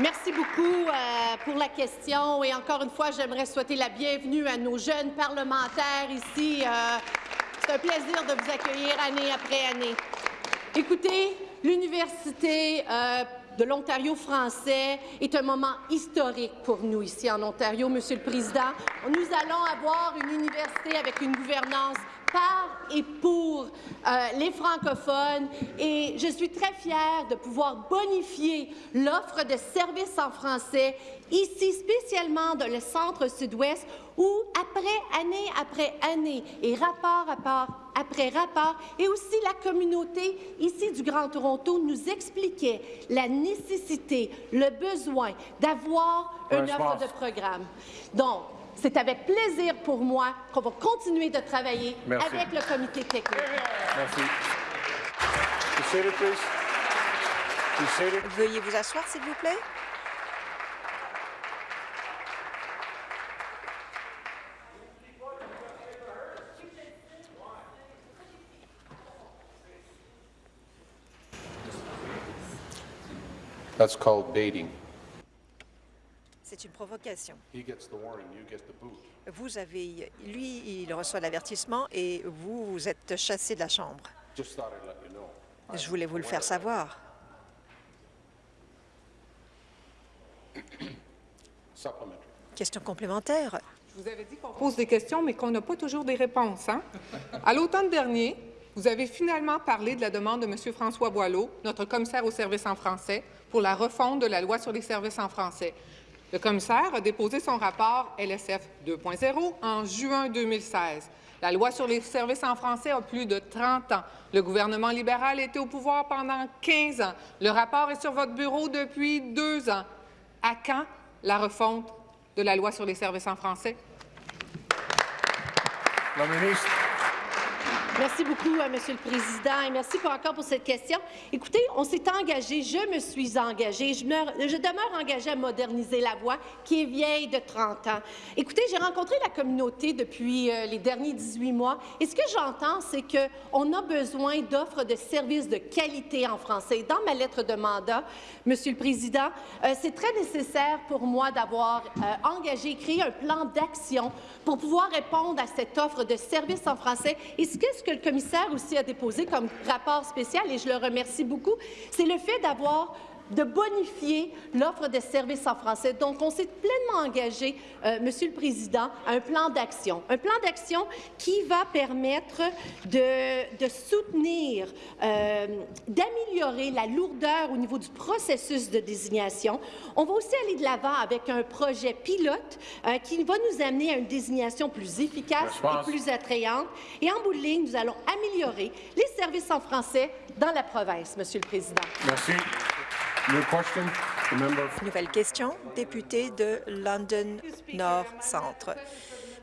Merci beaucoup euh, pour la question. Et encore une fois, j'aimerais souhaiter la bienvenue à nos jeunes parlementaires ici. Euh, c'est un plaisir de vous accueillir année après année. Écoutez, l'Université euh, de l'Ontario français est un moment historique pour nous ici en Ontario, Monsieur le Président. Nous allons avoir une université avec une gouvernance par et pour euh, les francophones et je suis très fière de pouvoir bonifier l'offre de services en français ici spécialement dans le centre sud-ouest où après année après année et rapport rapport après rapport et aussi la communauté ici du Grand Toronto nous expliquait la nécessité, le besoin d'avoir une offre de programme. Donc, c'est avec plaisir pour moi qu'on va continuer de travailler Merci. avec le comité technique. Merci. Veuillez vous asseoir, s'il vous plaît. That's called baiting. C'est une provocation. He gets the warning, you get the boot. Vous avez, lui, il reçoit l'avertissement et vous, vous êtes chassé de la chambre. Je voulais vous le faire savoir. Supplementary. Question complémentaire. Je vous avais dit qu'on pose des questions, mais qu'on n'a pas toujours des réponses. Hein? À l'automne dernier, vous avez finalement parlé de la demande de M. François Boileau, notre commissaire aux services en français, pour la refonte de la loi sur les services en français. Le commissaire a déposé son rapport LSF 2.0 en juin 2016. La loi sur les services en français a plus de 30 ans. Le gouvernement libéral était au pouvoir pendant 15 ans. Le rapport est sur votre bureau depuis deux ans. À quand la refonte de la loi sur les services en français? La ministre. Merci beaucoup, euh, Monsieur le Président, et merci encore pour cette question. Écoutez, on s'est engagé, je me suis engagée, je, me- je demeure engagée à moderniser la voie qui est vieille de 30 ans. Écoutez, j'ai rencontré la communauté depuis euh, les derniers 18 mois, et ce que j'entends, c'est qu'on a besoin d'offres de services de qualité en français. Dans ma lettre de mandat, Monsieur le Président, euh, c'est très nécessaire pour moi d'avoir euh, engagé créé un plan d'action pour pouvoir répondre à cette offre de services en français. Et ce que, ce que le commissaire aussi a déposé comme rapport spécial, et je le remercie beaucoup, c'est le fait d'avoir de bonifier l'offre de services en français. Donc, on s'est pleinement engagé, euh, Monsieur le Président, à un plan d'action. Un plan d'action qui va permettre de, de soutenir, euh, d'améliorer la lourdeur au niveau du processus de désignation. On va aussi aller de l'avant avec un projet pilote euh, qui va nous amener à une désignation plus efficace et plus attrayante. Et en bout de ligne, nous allons améliorer les services en français dans la province, Monsieur le Président. Merci. Nouvelle question, député de London Nord Centre.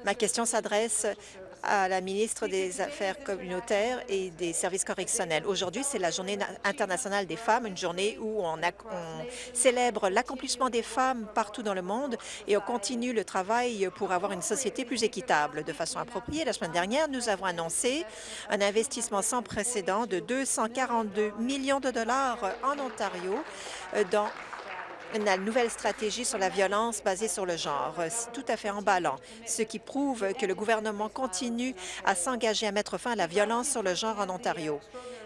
Ma question s'adresse à la ministre des Affaires communautaires et des services correctionnels. Aujourd'hui, c'est la Journée na- internationale des femmes, une journée où on célèbre l'accomplissement des femmes partout dans le monde et on continue le travail pour avoir une société plus équitable. De façon appropriée, la semaine dernière, nous avons annoncé un investissement sans précédent de 242 millions de dollars en Ontario euh, dans la nouvelle stratégie sur la violence basée sur le genre. C'est tout à fait emballant, ce qui prouve que le gouvernement continue à s'engager à mettre fin à la violence sur le genre en Ontario.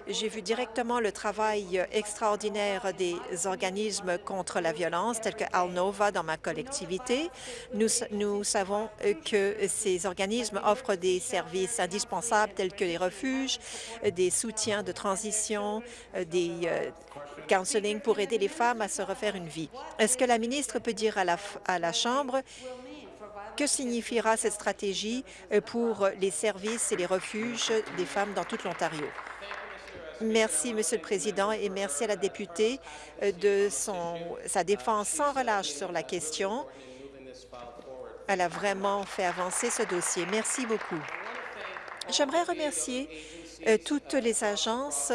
J'ai vu directement le travail extraordinaire des organismes contre la violence, tels que Alnova dans ma collectivité. Nous, savons euh, que ces organismes offrent des services indispensables tels que les refuges, euh, des soutiens de transition, euh, des euh, counseling pour aider les femmes à se refaire une vie. Est-ce que la ministre peut dire à la, à la Chambre que signifiera cette stratégie euh, pour les services et les refuges des femmes dans toute l'Ontario? Merci, Monsieur le Président, et merci à la députée euh, de son, sa défense sans relâche sur la question. Elle a vraiment fait avancer ce dossier. Merci beaucoup. J'aimerais remercier euh, toutes les agences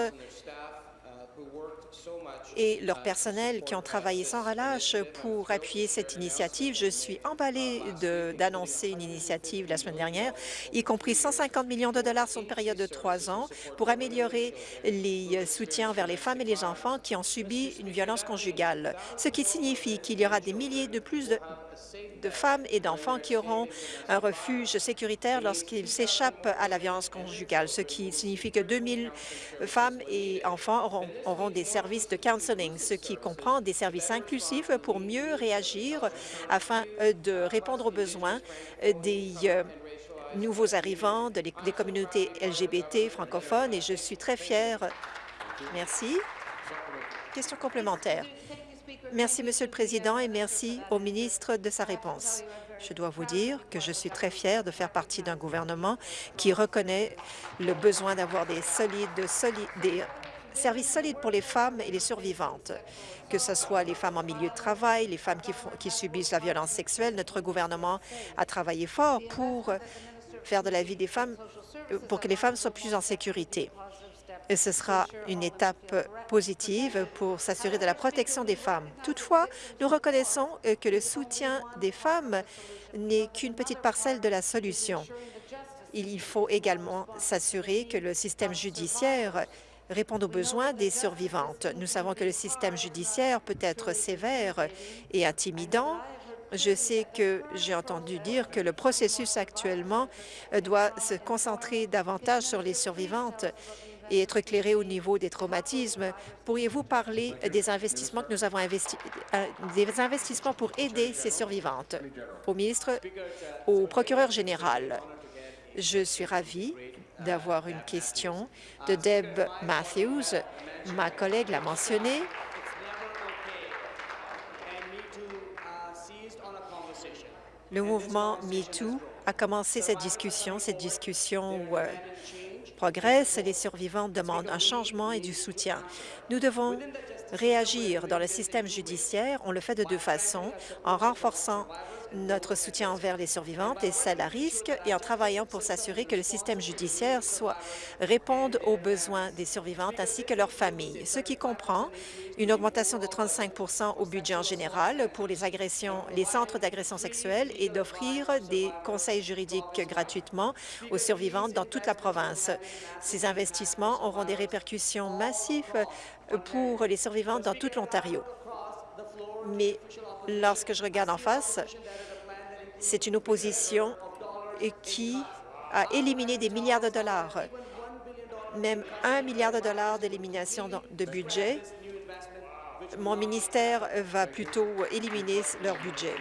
et leur personnel qui ont travaillé sans relâche pour appuyer cette initiative. Je suis emballée d'annoncer une initiative la semaine dernière, y compris 150 millions de dollars sur une période de trois ans pour améliorer les soutiens vers les femmes et les enfants qui ont subi une violence conjugale, ce qui signifie qu'il y aura des milliers de plus de, de femmes et d'enfants qui auront un refuge sécuritaire lorsqu'ils s'échappent à la violence conjugale, ce qui signifie que 2000 femmes et enfants auront, des services de counseling, ce qui comprend des services inclusifs pour mieux réagir afin euh, de répondre aux besoins euh, des euh, nouveaux arrivants des communautés LGBT francophones et je suis très fière. Merci. Question complémentaire. Merci, Monsieur le Président, et merci au ministre de sa réponse. Je dois vous dire que je suis très fière de faire partie d'un gouvernement qui reconnaît le besoin d'avoir des, services solides pour les femmes et les survivantes, que ce soit les femmes en milieu de travail, les femmes qui subissent la violence sexuelle. Notre gouvernement a travaillé fort pour faire de la vie des femmes, pour que les femmes soient plus en sécurité ce sera une étape positive pour s'assurer de la protection des femmes. Toutefois, nous reconnaissons que le soutien des femmes n'est qu'une petite parcelle de la solution. Il faut également s'assurer que le système judiciaire réponde aux besoins des survivantes. Nous savons que le système judiciaire peut être sévère et intimidant. Je sais que j'ai entendu dire que le processus actuellement doit se concentrer davantage sur les survivantes et être éclairé au niveau des traumatismes. Pourriez-vous parler des investissements que nous avons investis, euh, des investissements pour aider ces survivantes? Au ministre, au procureur général, je suis ravie d'avoir une question de Deb Matthews. Ma collègue l'a mentionné. Le mouvement MeToo a commencé cette discussion, cette discussion euh, progresse, les survivants demandent un changement et du soutien. Nous devons réagir dans le système judiciaire. On le fait de deux façons, en renforçant notre soutien envers les survivantes et celles à risque et en travaillant pour s'assurer que le système judiciaire soit réponde aux besoins des survivantes ainsi que leurs familles, ce qui comprend une augmentation de 35% au budget en général pour les agressions, les centres d'agression sexuelle et d'offrir des conseils juridiques gratuitement aux survivantes dans toute la province. Ces investissements auront des répercussions massives pour les survivantes dans toute l'Ontario. Mais lorsque je regarde en face, c'est une opposition qui a éliminé des milliards de dollars, même un milliard de dollars d'élimination de budget. Mon ministère va plutôt éliminer leur budget.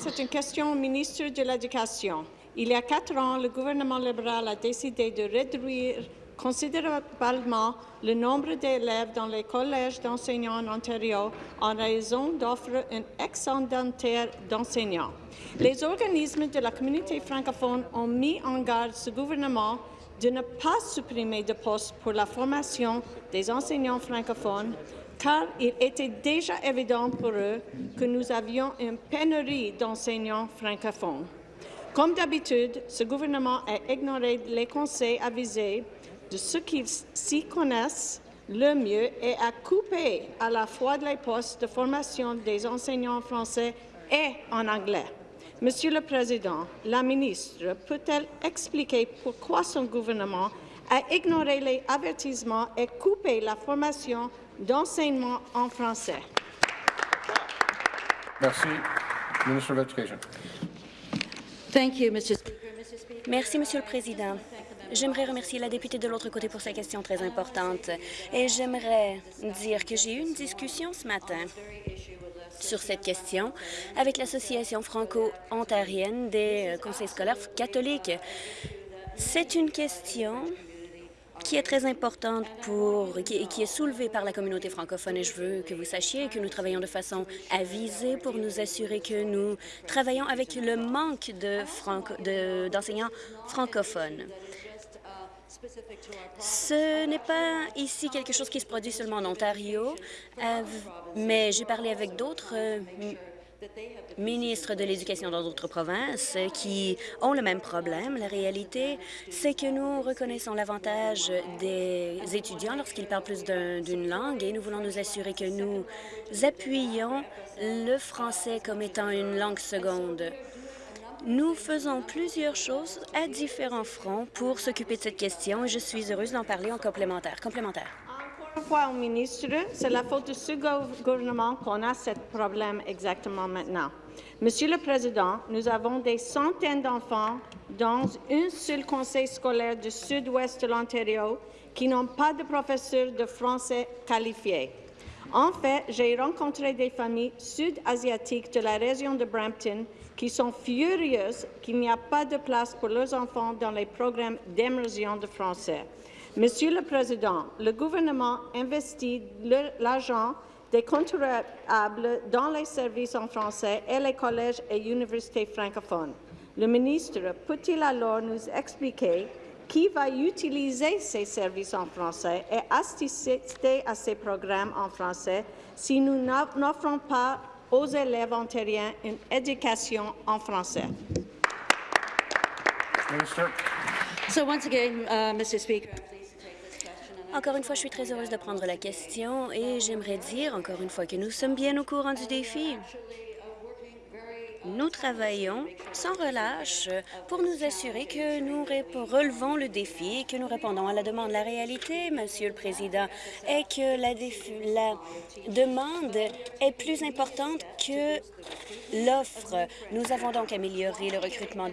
C'est une question au ministre de l'Éducation. Il y a quatre ans, le gouvernement libéral a décidé de réduire considérablement le nombre d'élèves dans les collèges d'enseignants en Ontario en raison d'offres excédentaires d'enseignants. Les organismes de la communauté francophone ont mis en garde ce gouvernement de ne pas supprimer de postes pour la formation des enseignants francophones car il était déjà évident pour eux que nous avions une pénurie d'enseignants francophones. Comme d'habitude, ce gouvernement a ignoré les conseils avisés de ceux qui s'y connaissent le mieux et à couper à la fois les postes de formation des enseignants français et en anglais. Monsieur le Président, la ministre peut-elle expliquer pourquoi son gouvernement a ignoré les avertissements et coupé la formation d'enseignement en français? Merci. Ministre of Education. Merci, Monsieur le Président. J'aimerais remercier la députée de l'autre côté pour sa question très importante. Et j'aimerais dire que j'ai eu une discussion ce matin sur cette question avec l'Association franco-ontarienne des euh, conseils scolaires catholiques. C'est une question qui est très importante pour qui, est soulevée par la communauté francophone et je veux que vous sachiez que nous travaillons de façon avisée pour nous assurer que nous travaillons avec le manque d'enseignants de franco francophones. Ce n'est pas ici quelque chose qui se produit seulement en Ontario, euh, mais j'ai parlé avec d'autres euh, ministres de l'Éducation dans d'autres provinces qui ont le même problème. La réalité, c'est que nous reconnaissons l'avantage des étudiants lorsqu'ils parlent plus d'une langue et nous voulons nous assurer que nous appuyons le français comme étant une langue seconde. Nous faisons plusieurs choses à différents fronts pour s'occuper de cette question et je suis heureuse d'en parler en complémentaire. Complémentaire. Encore une fois au ministre, c'est la faute de ce gouvernement qu'on a ce problème exactement maintenant. Monsieur le Président, nous avons des centaines d'enfants dans un seul conseil scolaire du sud-ouest de l'Ontario qui n'ont pas de professeurs de français qualifiés. En fait, j'ai rencontré des familles sud-asiatiques de la région de Brampton qui sont furieuses qu'il n'y a pas de place pour leurs enfants dans les programmes d'immersion de français. Monsieur le Président, le gouvernement investit l'argent des contribuables dans les services en français et les collèges et universités francophones. Le ministre peut-il alors nous expliquer qui va utiliser ces services en français et assister à ces programmes en français si nous n'offrons pas aux élèves ontariens une éducation en français. So once again, uh, Mr. Speaker. Encore une fois, je suis très heureuse de prendre la question et j'aimerais dire encore une fois que nous sommes bien au courant du défi. Nous travaillons sans relâche pour nous assurer que nous relevons le défi et que nous répondons à la demande. La réalité, Monsieur le Président, est que la, demande est plus importante que l'offre. Nous avons donc amélioré le recrutement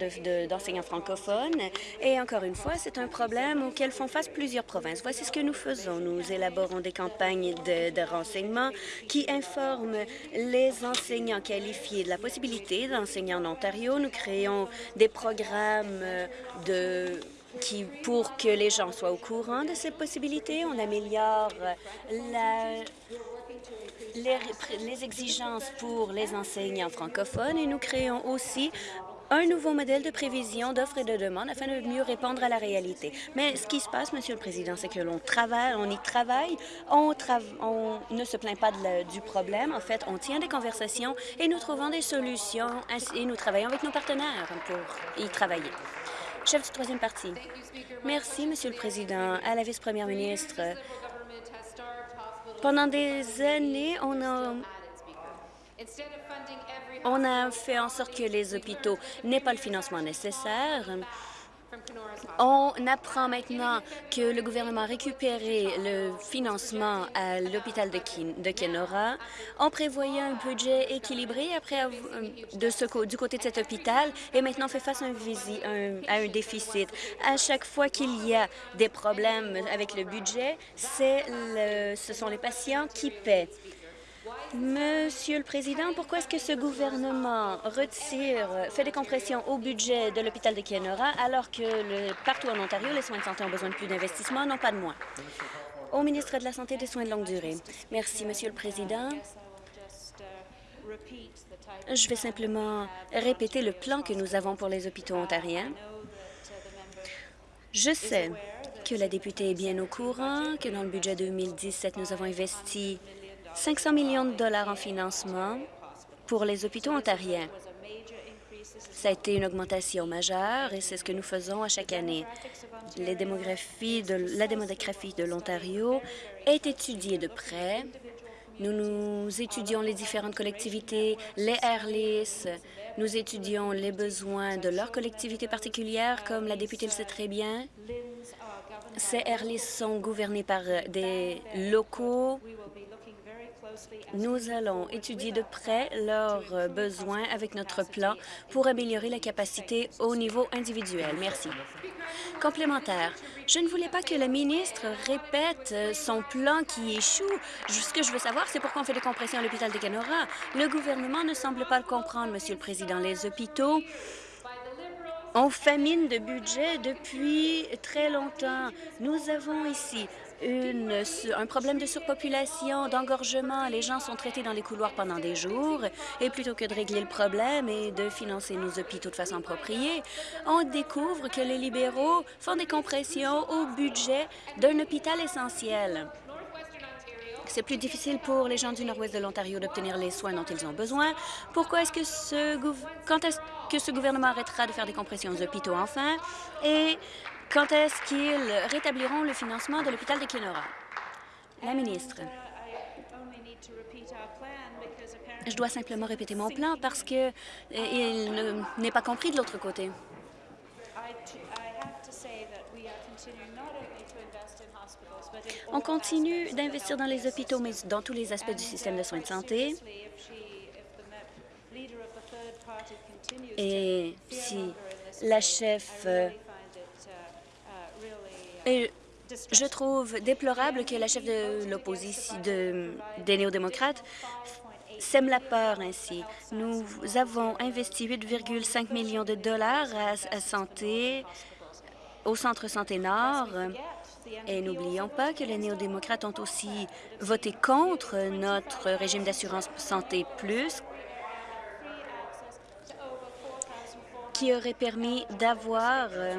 d'enseignants de, francophones et encore une fois, c'est un problème auquel font face plusieurs provinces. Voici ce que nous faisons. Nous élaborons des campagnes de, de renseignement qui informent les enseignants qualifiés de la possibilité d'enseigner en Ontario. Nous créons des programmes de qui, pour que les gens soient au courant de ces possibilités. On améliore la, les, exigences pour les enseignants francophones et nous créons aussi un nouveau modèle de prévision d'offres et de demandes afin de mieux répondre à la réalité. Mais ce qui se passe, Monsieur le Président, c'est que l'on travaille, on y travaille, on, on ne se plaint pas du problème. En fait, on tient des conversations et nous trouvons des solutions et nous travaillons avec nos partenaires pour y travailler. Chef du troisième parti. Merci, Monsieur le Président. À la vice-première ministre, pendant des années, on a, on a fait en sorte que les hôpitaux n'aient pas le financement nécessaire. On apprend maintenant que le gouvernement a récupéré le financement à l'hôpital de, Kenora. On prévoyait un budget équilibré après de ce, du côté de cet hôpital et maintenant fait face à un, à un déficit. À chaque fois qu'il y a des problèmes avec le budget, ce sont les patients qui paient. Monsieur le Président, pourquoi est-ce que ce gouvernement retire, fait des compressions au budget de l'hôpital de Kenora alors que partout en Ontario, les soins de santé ont besoin de plus d'investissement, non pas de moins? Au ministre de la Santé et des Soins de longue durée. Merci, Monsieur le Président. Je vais simplement répéter le plan que nous avons pour les hôpitaux ontariens. Je sais que la députée est bien au courant, que dans le budget 2017, nous avons investi 500 millions de dollars en financement pour les hôpitaux ontariens. Ça a été une augmentation majeure et c'est ce que nous faisons à chaque année. La démographie de l'Ontario est étudiée de près. Nous, nous étudions les différentes collectivités, les AirLIS, nous étudions les besoins de leurs collectivités particulières, comme la députée le sait très bien. Ces AirLIS sont gouvernés par des locaux nous allons étudier de près leurs besoins avec notre plan pour améliorer la capacité au niveau individuel. Merci. Complémentaire. Je ne voulais pas que le ministre répète son plan qui échoue. Ce que je veux savoir, c'est pourquoi on fait des compressions à l'hôpital de Canora. Le gouvernement ne semble pas le comprendre, Monsieur le Président. Les hôpitaux ont famine de budget depuis très longtemps. Nous avons ici un problème de surpopulation, d'engorgement. Les gens sont traités dans les couloirs pendant des jours et plutôt que de régler le problème et de financer nos hôpitaux de façon appropriée, on découvre que les libéraux font des compressions au budget d'un hôpital essentiel. C'est plus difficile pour les gens du nord-ouest de l'Ontario d'obtenir les soins dont ils ont besoin. Pourquoi est-ce que ce quand est-ce que ce gouvernement arrêtera de faire des compressions aux hôpitaux enfin? Et quand est-ce qu'ils rétabliront le financement de l'hôpital de Kenora? La ministre. Je dois simplement répéter mon plan parce que il n'est pas compris de l'autre côté. On continue d'investir dans les hôpitaux, mais dans tous les aspects du système de soins de santé. Et si la chef... Et je trouve déplorable que la chef de l'opposition de, des néo-démocrates sème la peur ainsi. Nous avons investi 8,5 millions de dollars à santé, au Centre Santé Nord, et n'oublions pas que les néo-démocrates ont aussi voté contre notre régime d'assurance santé plus, qui aurait permis d'avoir euh,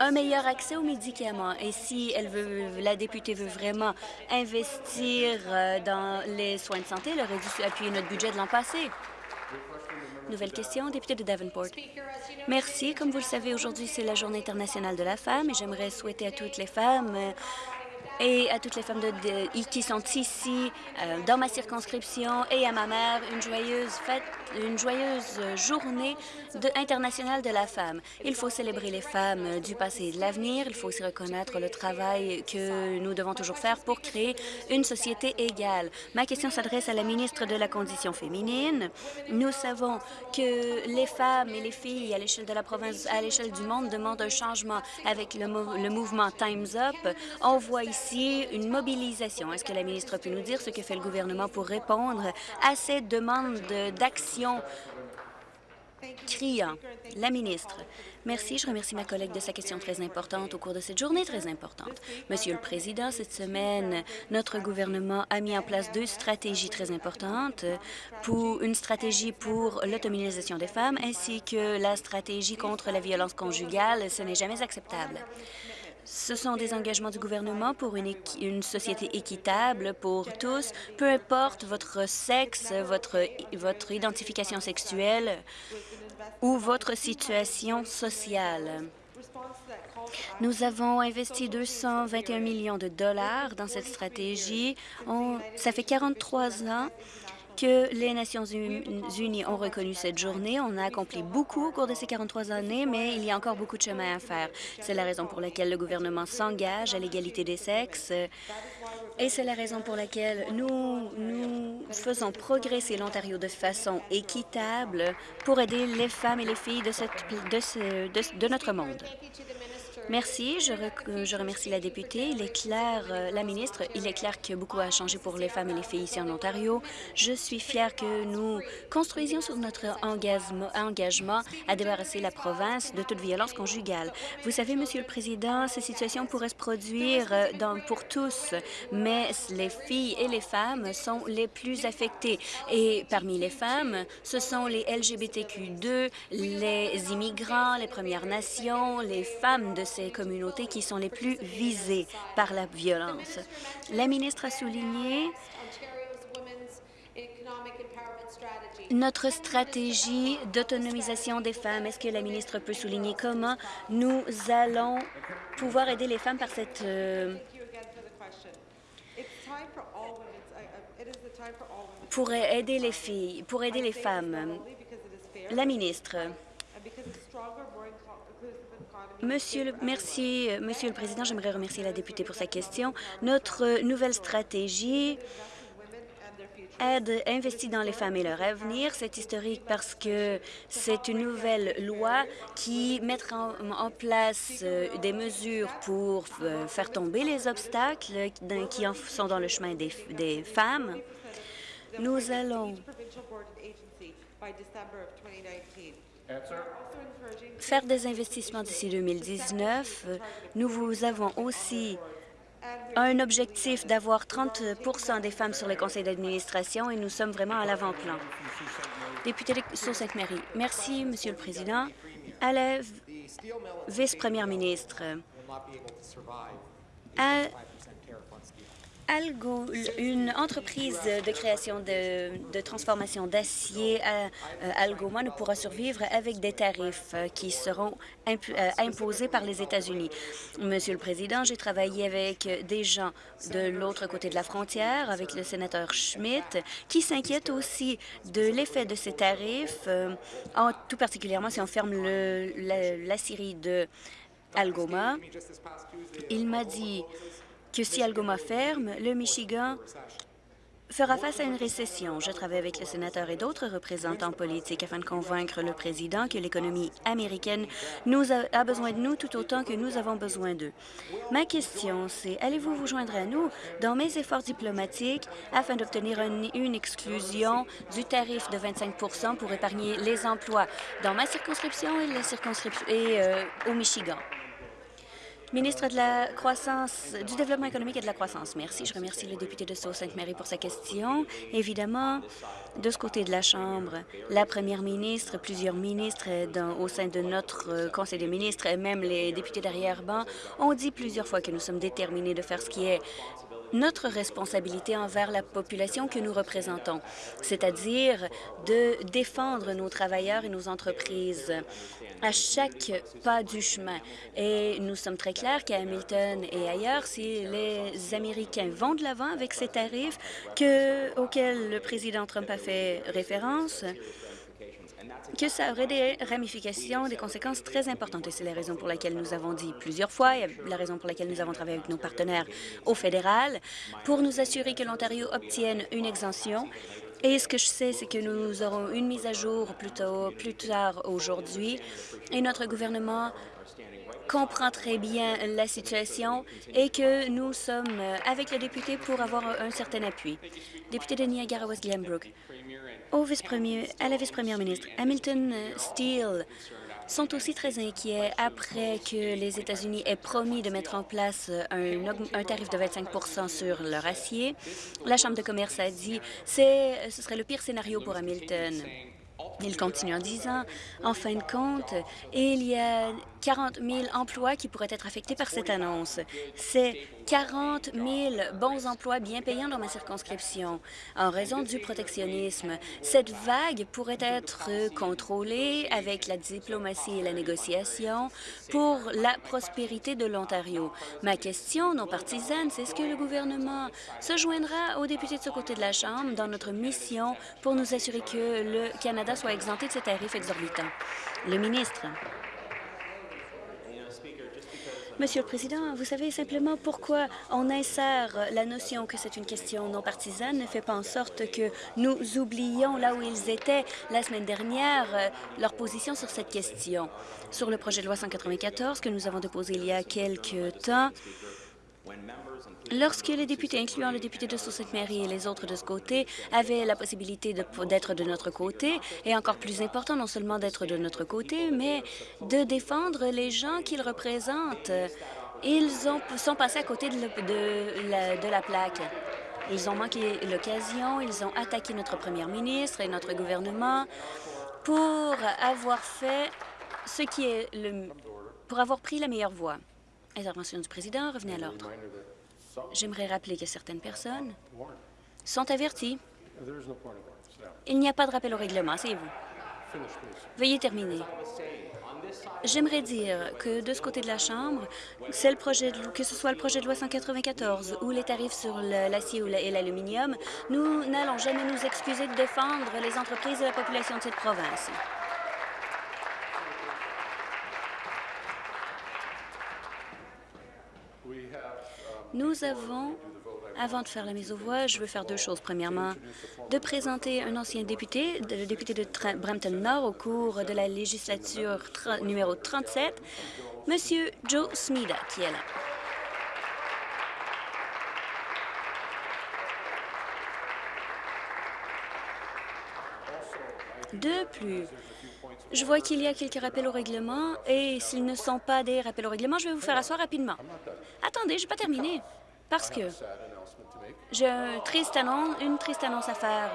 un meilleur accès aux médicaments. Et si elle veut, la députée veut vraiment investir euh, dans les soins de santé, elle aurait dû appuyer notre budget de l'an passé. Nouvelle question, député de Davenport. Merci. Comme vous le savez, aujourd'hui, c'est la Journée internationale de la femme et j'aimerais souhaiter à toutes les femmes euh, et à toutes les femmes qui sont ici euh, dans ma circonscription et à ma mère une joyeuse fête, une joyeuse journée de, internationale de la femme. Il faut célébrer les femmes du passé et de l'avenir. Il faut aussi reconnaître le travail que nous devons toujours faire pour créer une société égale. Ma question s'adresse à la ministre de la Condition féminine. Nous savons que les femmes et les filles à l'échelle de la province, à l'échelle du monde, demandent un changement avec le, le mouvement Time's Up. On voit ici une mobilisation. Est-ce que la ministre peut nous dire ce que fait le gouvernement pour répondre à ces demandes d'action criant? La ministre. Merci. Je remercie ma collègue de sa question très importante au cours de cette journée très importante. Monsieur le Président, cette semaine, notre gouvernement a mis en place deux stratégies très importantes, pour une stratégie pour l'autonomisation des femmes ainsi que la stratégie contre la violence conjugale. Ce n'est jamais acceptable. Ce sont des engagements du gouvernement pour une, société équitable pour tous, peu importe votre sexe, votre, votre identification sexuelle ou votre situation sociale. Nous avons investi 221 millions de dollars dans cette stratégie. Ça fait 43 ans que les Nations unies ont reconnu cette journée. On a accompli beaucoup au cours de ces 43 années, mais il y a encore beaucoup de chemin à faire. C'est la raison pour laquelle le gouvernement s'engage à l'égalité des sexes et c'est la raison pour laquelle nous, nous faisons progresser l'Ontario de façon équitable pour aider les femmes et les filles de, de notre monde. Merci. Je, je, remercie la députée. Il est clair, euh, la ministre, il est clair que beaucoup a changé pour les femmes et les filles ici en Ontario. Je suis fière que nous construisions sur notre engagement, engagement à débarrasser la province de toute violence conjugale. Vous savez, Monsieur le Président, ces situations pourraient se produire euh, dans, pour tous, mais les filles et les femmes sont les plus affectées. Et parmi les femmes, ce sont les LGBTQ2, les immigrants, les Premières Nations, les femmes de ces communautés qui sont les plus visées par la violence. La ministre a souligné notre stratégie d'autonomisation des femmes. Est-ce que la ministre peut souligner comment nous allons pouvoir aider les femmes par cette... Euh, pour aider les filles, pour aider les femmes? La ministre. Monsieur le, merci, Monsieur le Président. J'aimerais remercier la députée pour sa question. Notre nouvelle stratégie aide investit dans les femmes et leur avenir. C'est historique parce que c'est une nouvelle loi qui mettra en, place euh, des mesures pour euh, faire tomber les obstacles qui sont dans le chemin des, des femmes. Nous allons faire des investissements d'ici 2019. Nous vous avons aussi un objectif d'avoir 30% des femmes sur les conseils d'administration et nous sommes vraiment à l'avant-plan. Député de Sault-Sainte-Marie. Merci, Monsieur le Président. À la vice-première ministre, Algo, une entreprise de création de, transformation d'acier à euh, Algoma ne pourra survivre avec des tarifs euh, qui seront euh, imposés par les États-Unis. Monsieur le Président, j'ai travaillé avec des gens de l'autre côté de la frontière, avec le sénateur Schmidt, qui s'inquiète aussi de l'effet de ces tarifs, tout particulièrement si on ferme le, la, la de Algoma. Il m'a dit que si Algoma ferme, le Michigan fera face à une récession. Je travaille avec le sénateur et d'autres représentants politiques afin de convaincre le président que l'économie américaine a, besoin de nous tout autant que nous avons besoin d'eux. Ma question, c'est allez-vous vous joindre à nous dans mes efforts diplomatiques afin d'obtenir une, exclusion du tarif de 25 pour épargner les emplois dans ma circonscription et, la circonscription euh, au Michigan? Ministre de la Croissance, du Développement économique et de la Croissance. Merci. Je remercie le député de Sault-Sainte-Marie pour sa question. Évidemment, de ce côté de la Chambre, la première ministre, plusieurs ministres au sein de notre euh, Conseil des ministres et même les députés d'arrière-ban ont dit plusieurs fois que nous sommes déterminés de faire ce qui est notre responsabilité envers la population que nous représentons, c'est-à-dire de défendre nos travailleurs et nos entreprises à chaque pas du chemin. Et nous sommes très clairs qu'à Hamilton et ailleurs, si les Américains vont de l'avant avec ces tarifs que, auxquels le président Trump a fait référence, que ça aurait des ramifications, des conséquences très importantes. Et c'est la raison pour laquelle nous avons dit plusieurs fois, et la raison pour laquelle nous avons travaillé avec nos partenaires au fédéral, pour nous assurer que l'Ontario obtienne une exemption. Et ce que je sais, c'est que nous aurons une mise à jour plus, plus tard aujourd'hui, et notre gouvernement comprend très bien la situation et que nous sommes avec le député pour avoir un certain appui. Député de Niagara-West Glenbrook, au à la vice-première ministre, Hamilton Steel sont aussi très inquiets après que les États-Unis aient promis de mettre en place un, un tarif de 25% sur leur acier. La Chambre de commerce a dit que ce serait le pire scénario pour Hamilton. Il continue en disant, en fin de compte, il y a 40 000 emplois qui pourraient être affectés par cette annonce. C'est 40 000 bons emplois bien payants dans ma circonscription en raison du protectionnisme. Cette vague pourrait être contrôlée avec la diplomatie et la négociation pour la prospérité de l'Ontario. Ma question non partisane, c'est est-ce que le gouvernement se joindra aux députés de ce côté de la Chambre dans notre mission pour nous assurer que le Canada soit exempté de ces tarifs exorbitants? Le ministre. Monsieur le Président, vous savez simplement pourquoi on insère la notion que c'est une question non partisane ne fait pas en sorte que nous oublions là où ils étaient la semaine dernière euh, leur position sur cette question. Sur le projet de loi 194 que nous avons déposé il y a quelques temps, Lorsque les députés, incluant le député de Sault-Sainte-Marie et les autres de ce côté, avaient la possibilité d'être de, notre côté, et encore plus important, non seulement d'être de notre côté, mais de défendre les gens qu'ils représentent, ils ont, sont passés à côté de, de la plaque. Ils ont manqué l'occasion, ils ont attaqué notre première ministre et notre gouvernement pour avoir fait ce qui est le... pour avoir pris la meilleure voie. Intervention du président, revenez à l'ordre. J'aimerais rappeler que certaines personnes sont averties. Il n'y a pas de rappel au règlement, c'est vous Veuillez terminer. J'aimerais dire que de ce côté de la Chambre, le projet que ce soit le projet de loi 194 ou les tarifs sur l'acier et l'aluminium, nous n'allons jamais nous excuser de défendre les entreprises et la population de cette province. Nous avons, avant de faire la mise aux voix, je veux faire deux choses. Premièrement, de présenter un ancien député, le député de Brampton-Nord au cours de la législature numéro 37, Monsieur Joe Smida, qui est là. De plus, je vois qu'il y a quelques rappels au règlement et s'ils ne sont pas des rappels au règlement, je vais vous faire asseoir rapidement. Attendez, je n'ai pas terminé parce que j'ai un triste annonce, une triste annonce à faire.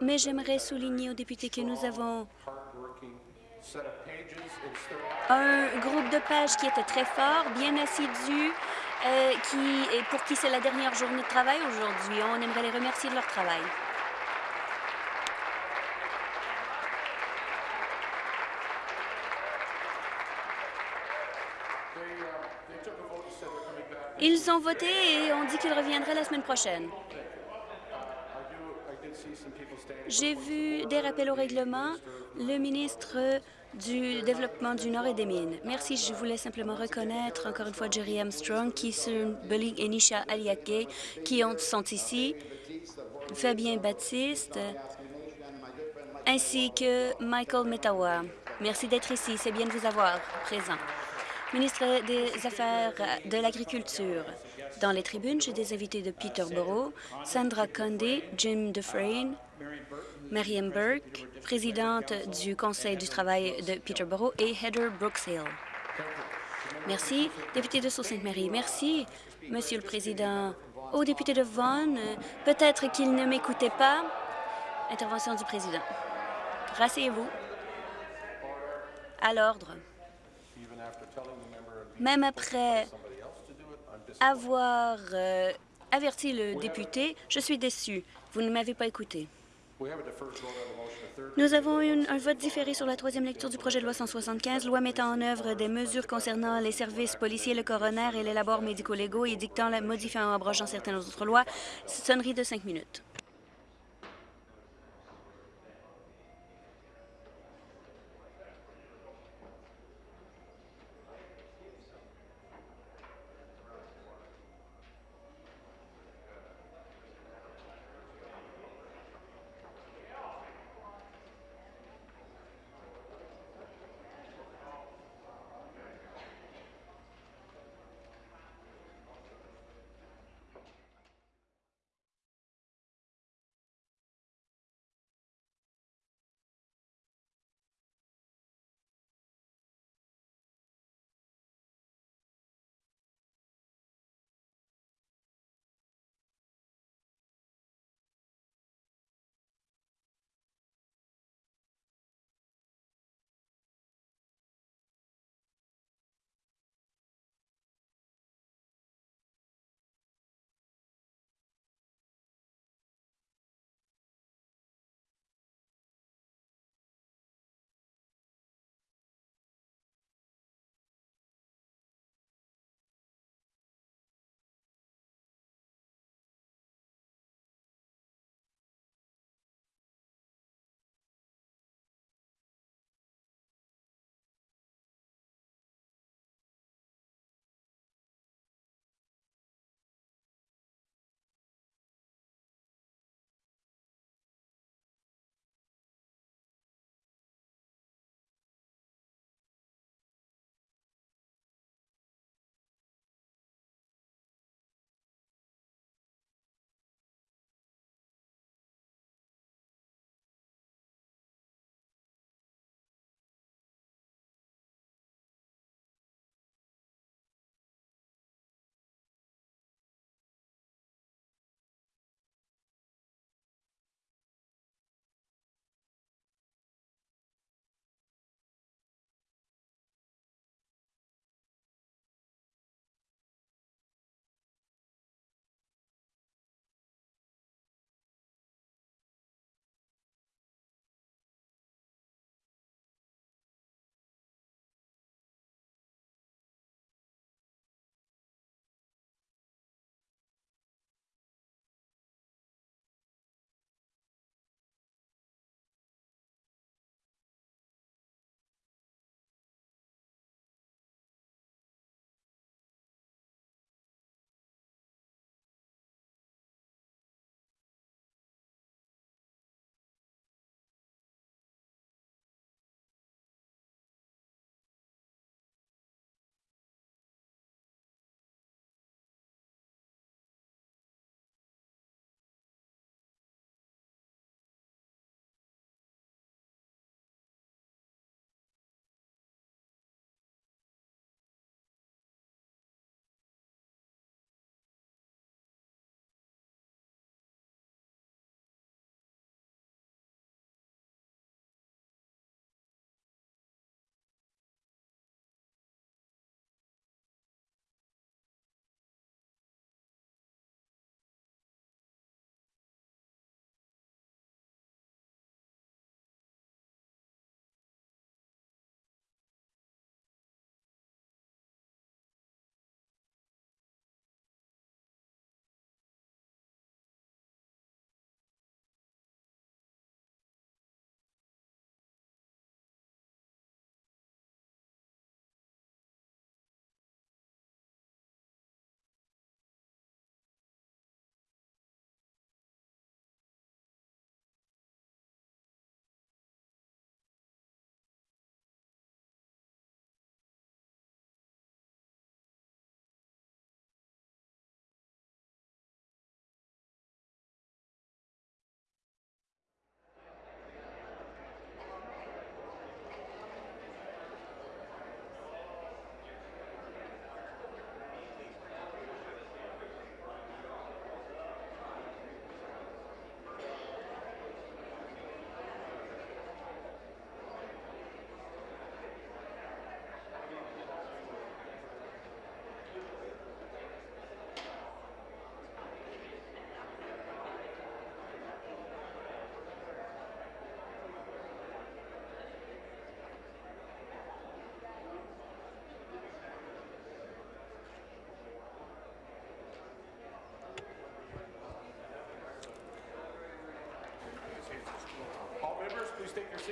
Mais j'aimerais souligner aux députés que nous avons un groupe de pages qui était très fort, bien assidu, euh, qui, et pour qui c'est la dernière journée de travail aujourd'hui. On aimerait les remercier de leur travail. Ils ont voté et ont dit qu'ils reviendraient la semaine prochaine. J'ai vu des rappels au règlement. Le ministre du Développement du Nord et des Mines. Merci. Je voulais simplement reconnaître encore une fois Jerry Armstrong, Keeson Bulling et Nisha Aliake qui sont ici, Fabien Baptiste, ainsi que Michael Metawa. Merci d'être ici. C'est bien de vous avoir présent. Ministre des Affaires de l'Agriculture. Dans les tribunes, j'ai des invités de Peterborough, Sandra Condé, Jim Dufresne, Marianne Burke, présidente du Conseil du travail de Peterborough, et Heather Brookshill. Merci. Député de Sault-Sainte-Marie, merci, Monsieur le Président. Au député de Vaughan, peut-être qu'il ne m'écoutait pas. Intervention du Président. Rasseyez-vous. À l'ordre. Même après avoir euh, averti le député, je suis déçu. Vous ne m'avez pas écouté. Nous avons eu un vote différé sur la troisième lecture du projet de loi 175, loi mettant en œuvre des mesures concernant les services policiers, le coroner et les labors médico-légaux et dictant, la, modifiant ou abrogeant certaines autres lois. Sonnerie de cinq minutes.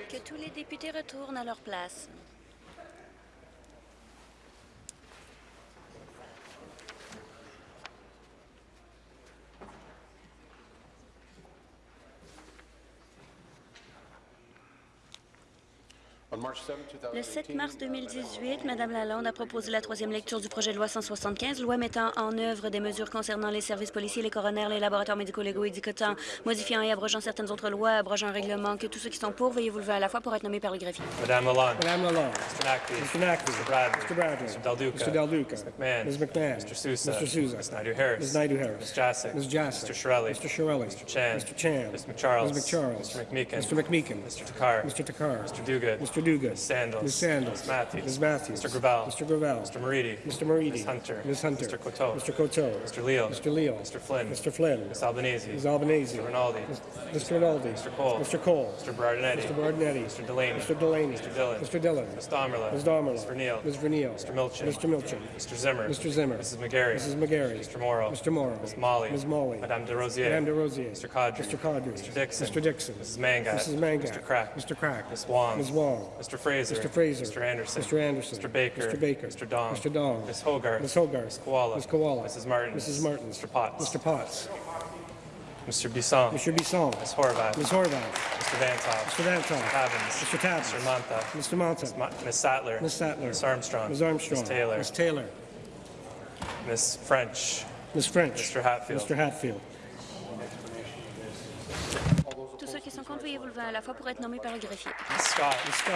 Que tous les députés retournent à leur place. Le 7 mars 2018, Mme Lalonde a proposé la troisième lecture du projet de loi 175, loi mettant en œuvre des mesures concernant les services policiers, les coronaires, les laboratoires médico-légaux et dicotant, modifiant et abrogeant certaines autres lois, abrogeant un règlement, que tous ceux qui sont pour, veuillez vous lever à la fois pour être nommés par le greffier. Madame Lalonde. Madame Lalonde. Mr. Nackley. Mr. Nackley. Mr. Bradley. Mr. Bradley. Mr. Del Duca. Mr. Del Duca. Ms. McMahon. Ms. McMahon. Mr. Sousa. Mr. Sousa. Ms. Naidu-Harris. Ms. Naidu-Harris. Ms. Mr. Shirelli. Mr. Shirelli. Mr. Chan. Mr. Chan. Ms. McCharles. Ms. McCharles. Mr. McMeekin. Mr. McMeekin. Mr. Takar. Mr. Takar. Mr. Duguid. Mr. Duguid. Ms. Sandals. Ms. Sandals. Ms. Matthews. Ms. Matthews. Mr. Gravel. Mr. Gravel. Mr. Moridi. Mr. Moridi. Ms. Hunter. Ms. Hunter. Mr. Coteau. Mr. Coteau. Mr. Leal. Mr. Leal. Mr. Flynn. Mr. Flynn. Ms. Albanese. Ms. Albanese. Mr. Rinaldi. Mr. Rinaldi. Mr. Cole. Mr. Cole. Mr. Berardinetti. Mr. Bardinetti. Mr. Delaney. Mr. Delaney. Mr. Dillon. Mr. Dillon. Ms. Domerla. Ms. Domerla. Ms. Verneal. Ms. Verneal. Mr. Milchin. Mr. Milchin. Mr. Zimmer. Mr. Zimmer. Mrs. McGarry. Mrs. McGarry. Mr. Morrow. Mr. Morrow. Ms. Molly. Ms. Molly. Madame de Rosier. Madame de Rosier. Mr. Cadre. Mr. Cadre. Mr. Dixon. Mr. Dixon. Mrs. Mangat. Mrs. Mangat. Mr. Crack. Mr. Crack. Ms. Wong. Ms. Wong. Mr. Fraser. Mr. Fraser. Mr. Anderson. Mr. Anderson. Mr. Baker. Mr. Baker. Mr. Dong. Mr. Dong. Ms. Hogarth. Ms. Hogarth. Ms. Koala. Ms. Koala. Mrs. Martin. Mrs. Martin. Mr. Potts. Mr. Potts. Mr. Bisson. Mr. Bisson. Ms. Horvath. Ms. Horvath. Mr. Vantoff. Mr. Vantoff. Mr. Tabbins. Mr. Tabbins. Mr. Manta. Mr. Monta. Ms. Ma- Ms. Sattler. Ms. Sattler. Ms. Armstrong. Ms. Armstrong. Ms. Taylor. Ms. Taylor. Ms. French. Ms. French. Mr. Hatfield. Mr. Hatfield. Tous ceux qui sont contre, veuillez vous lever à la fois pour être nommés par le greffier? Scott. Scott.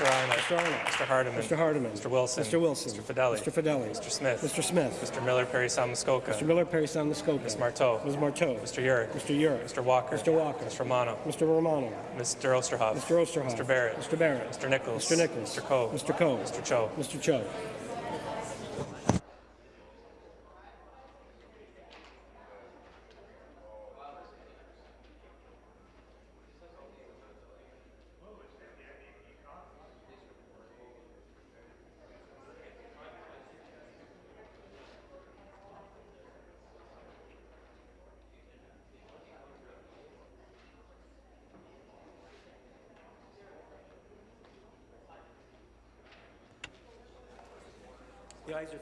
Mr. Arnott. Mr. Arnott. Mr. Hardiman. Mr. Hardiman. Mr. Wilson. Mr. Wilson. Mr. Fideli. Mr. Fideli. Mr. Smith. Mr. Smith. Mr. Miller Perry Salmuskoka. Mr. Miller, Perry Sound Muskoka. Ms. Marteau. Ms. Marteau. Mr. Yurick. Mr. Yurick. Mr. Walker. Mr. Walker. Mr. Romano. Mr. Romano. Mr. Osterhoff. Mr. Osterhoff. Mr. Barrett. Mr. Barrett. Mr. Nichols. Mr. Nichols. Mr. Coe. Mr. Coe. Mr. Cho. Mr. Cho.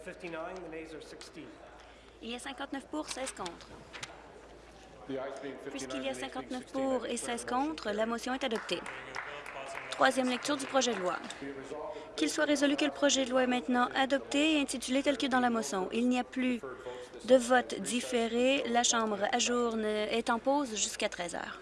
59, the nays are 16. Il y a 59 pour, 16 contre. Puisqu'il y a 59 pour et 16 contre, la motion est adoptée. Troisième lecture du projet de loi. Qu'il soit résolu que le projet de loi est maintenant adopté et intitulé tel que dans la motion. Il n'y a plus de vote différé. La Chambre ajourne est en pause jusqu'à 13 heures.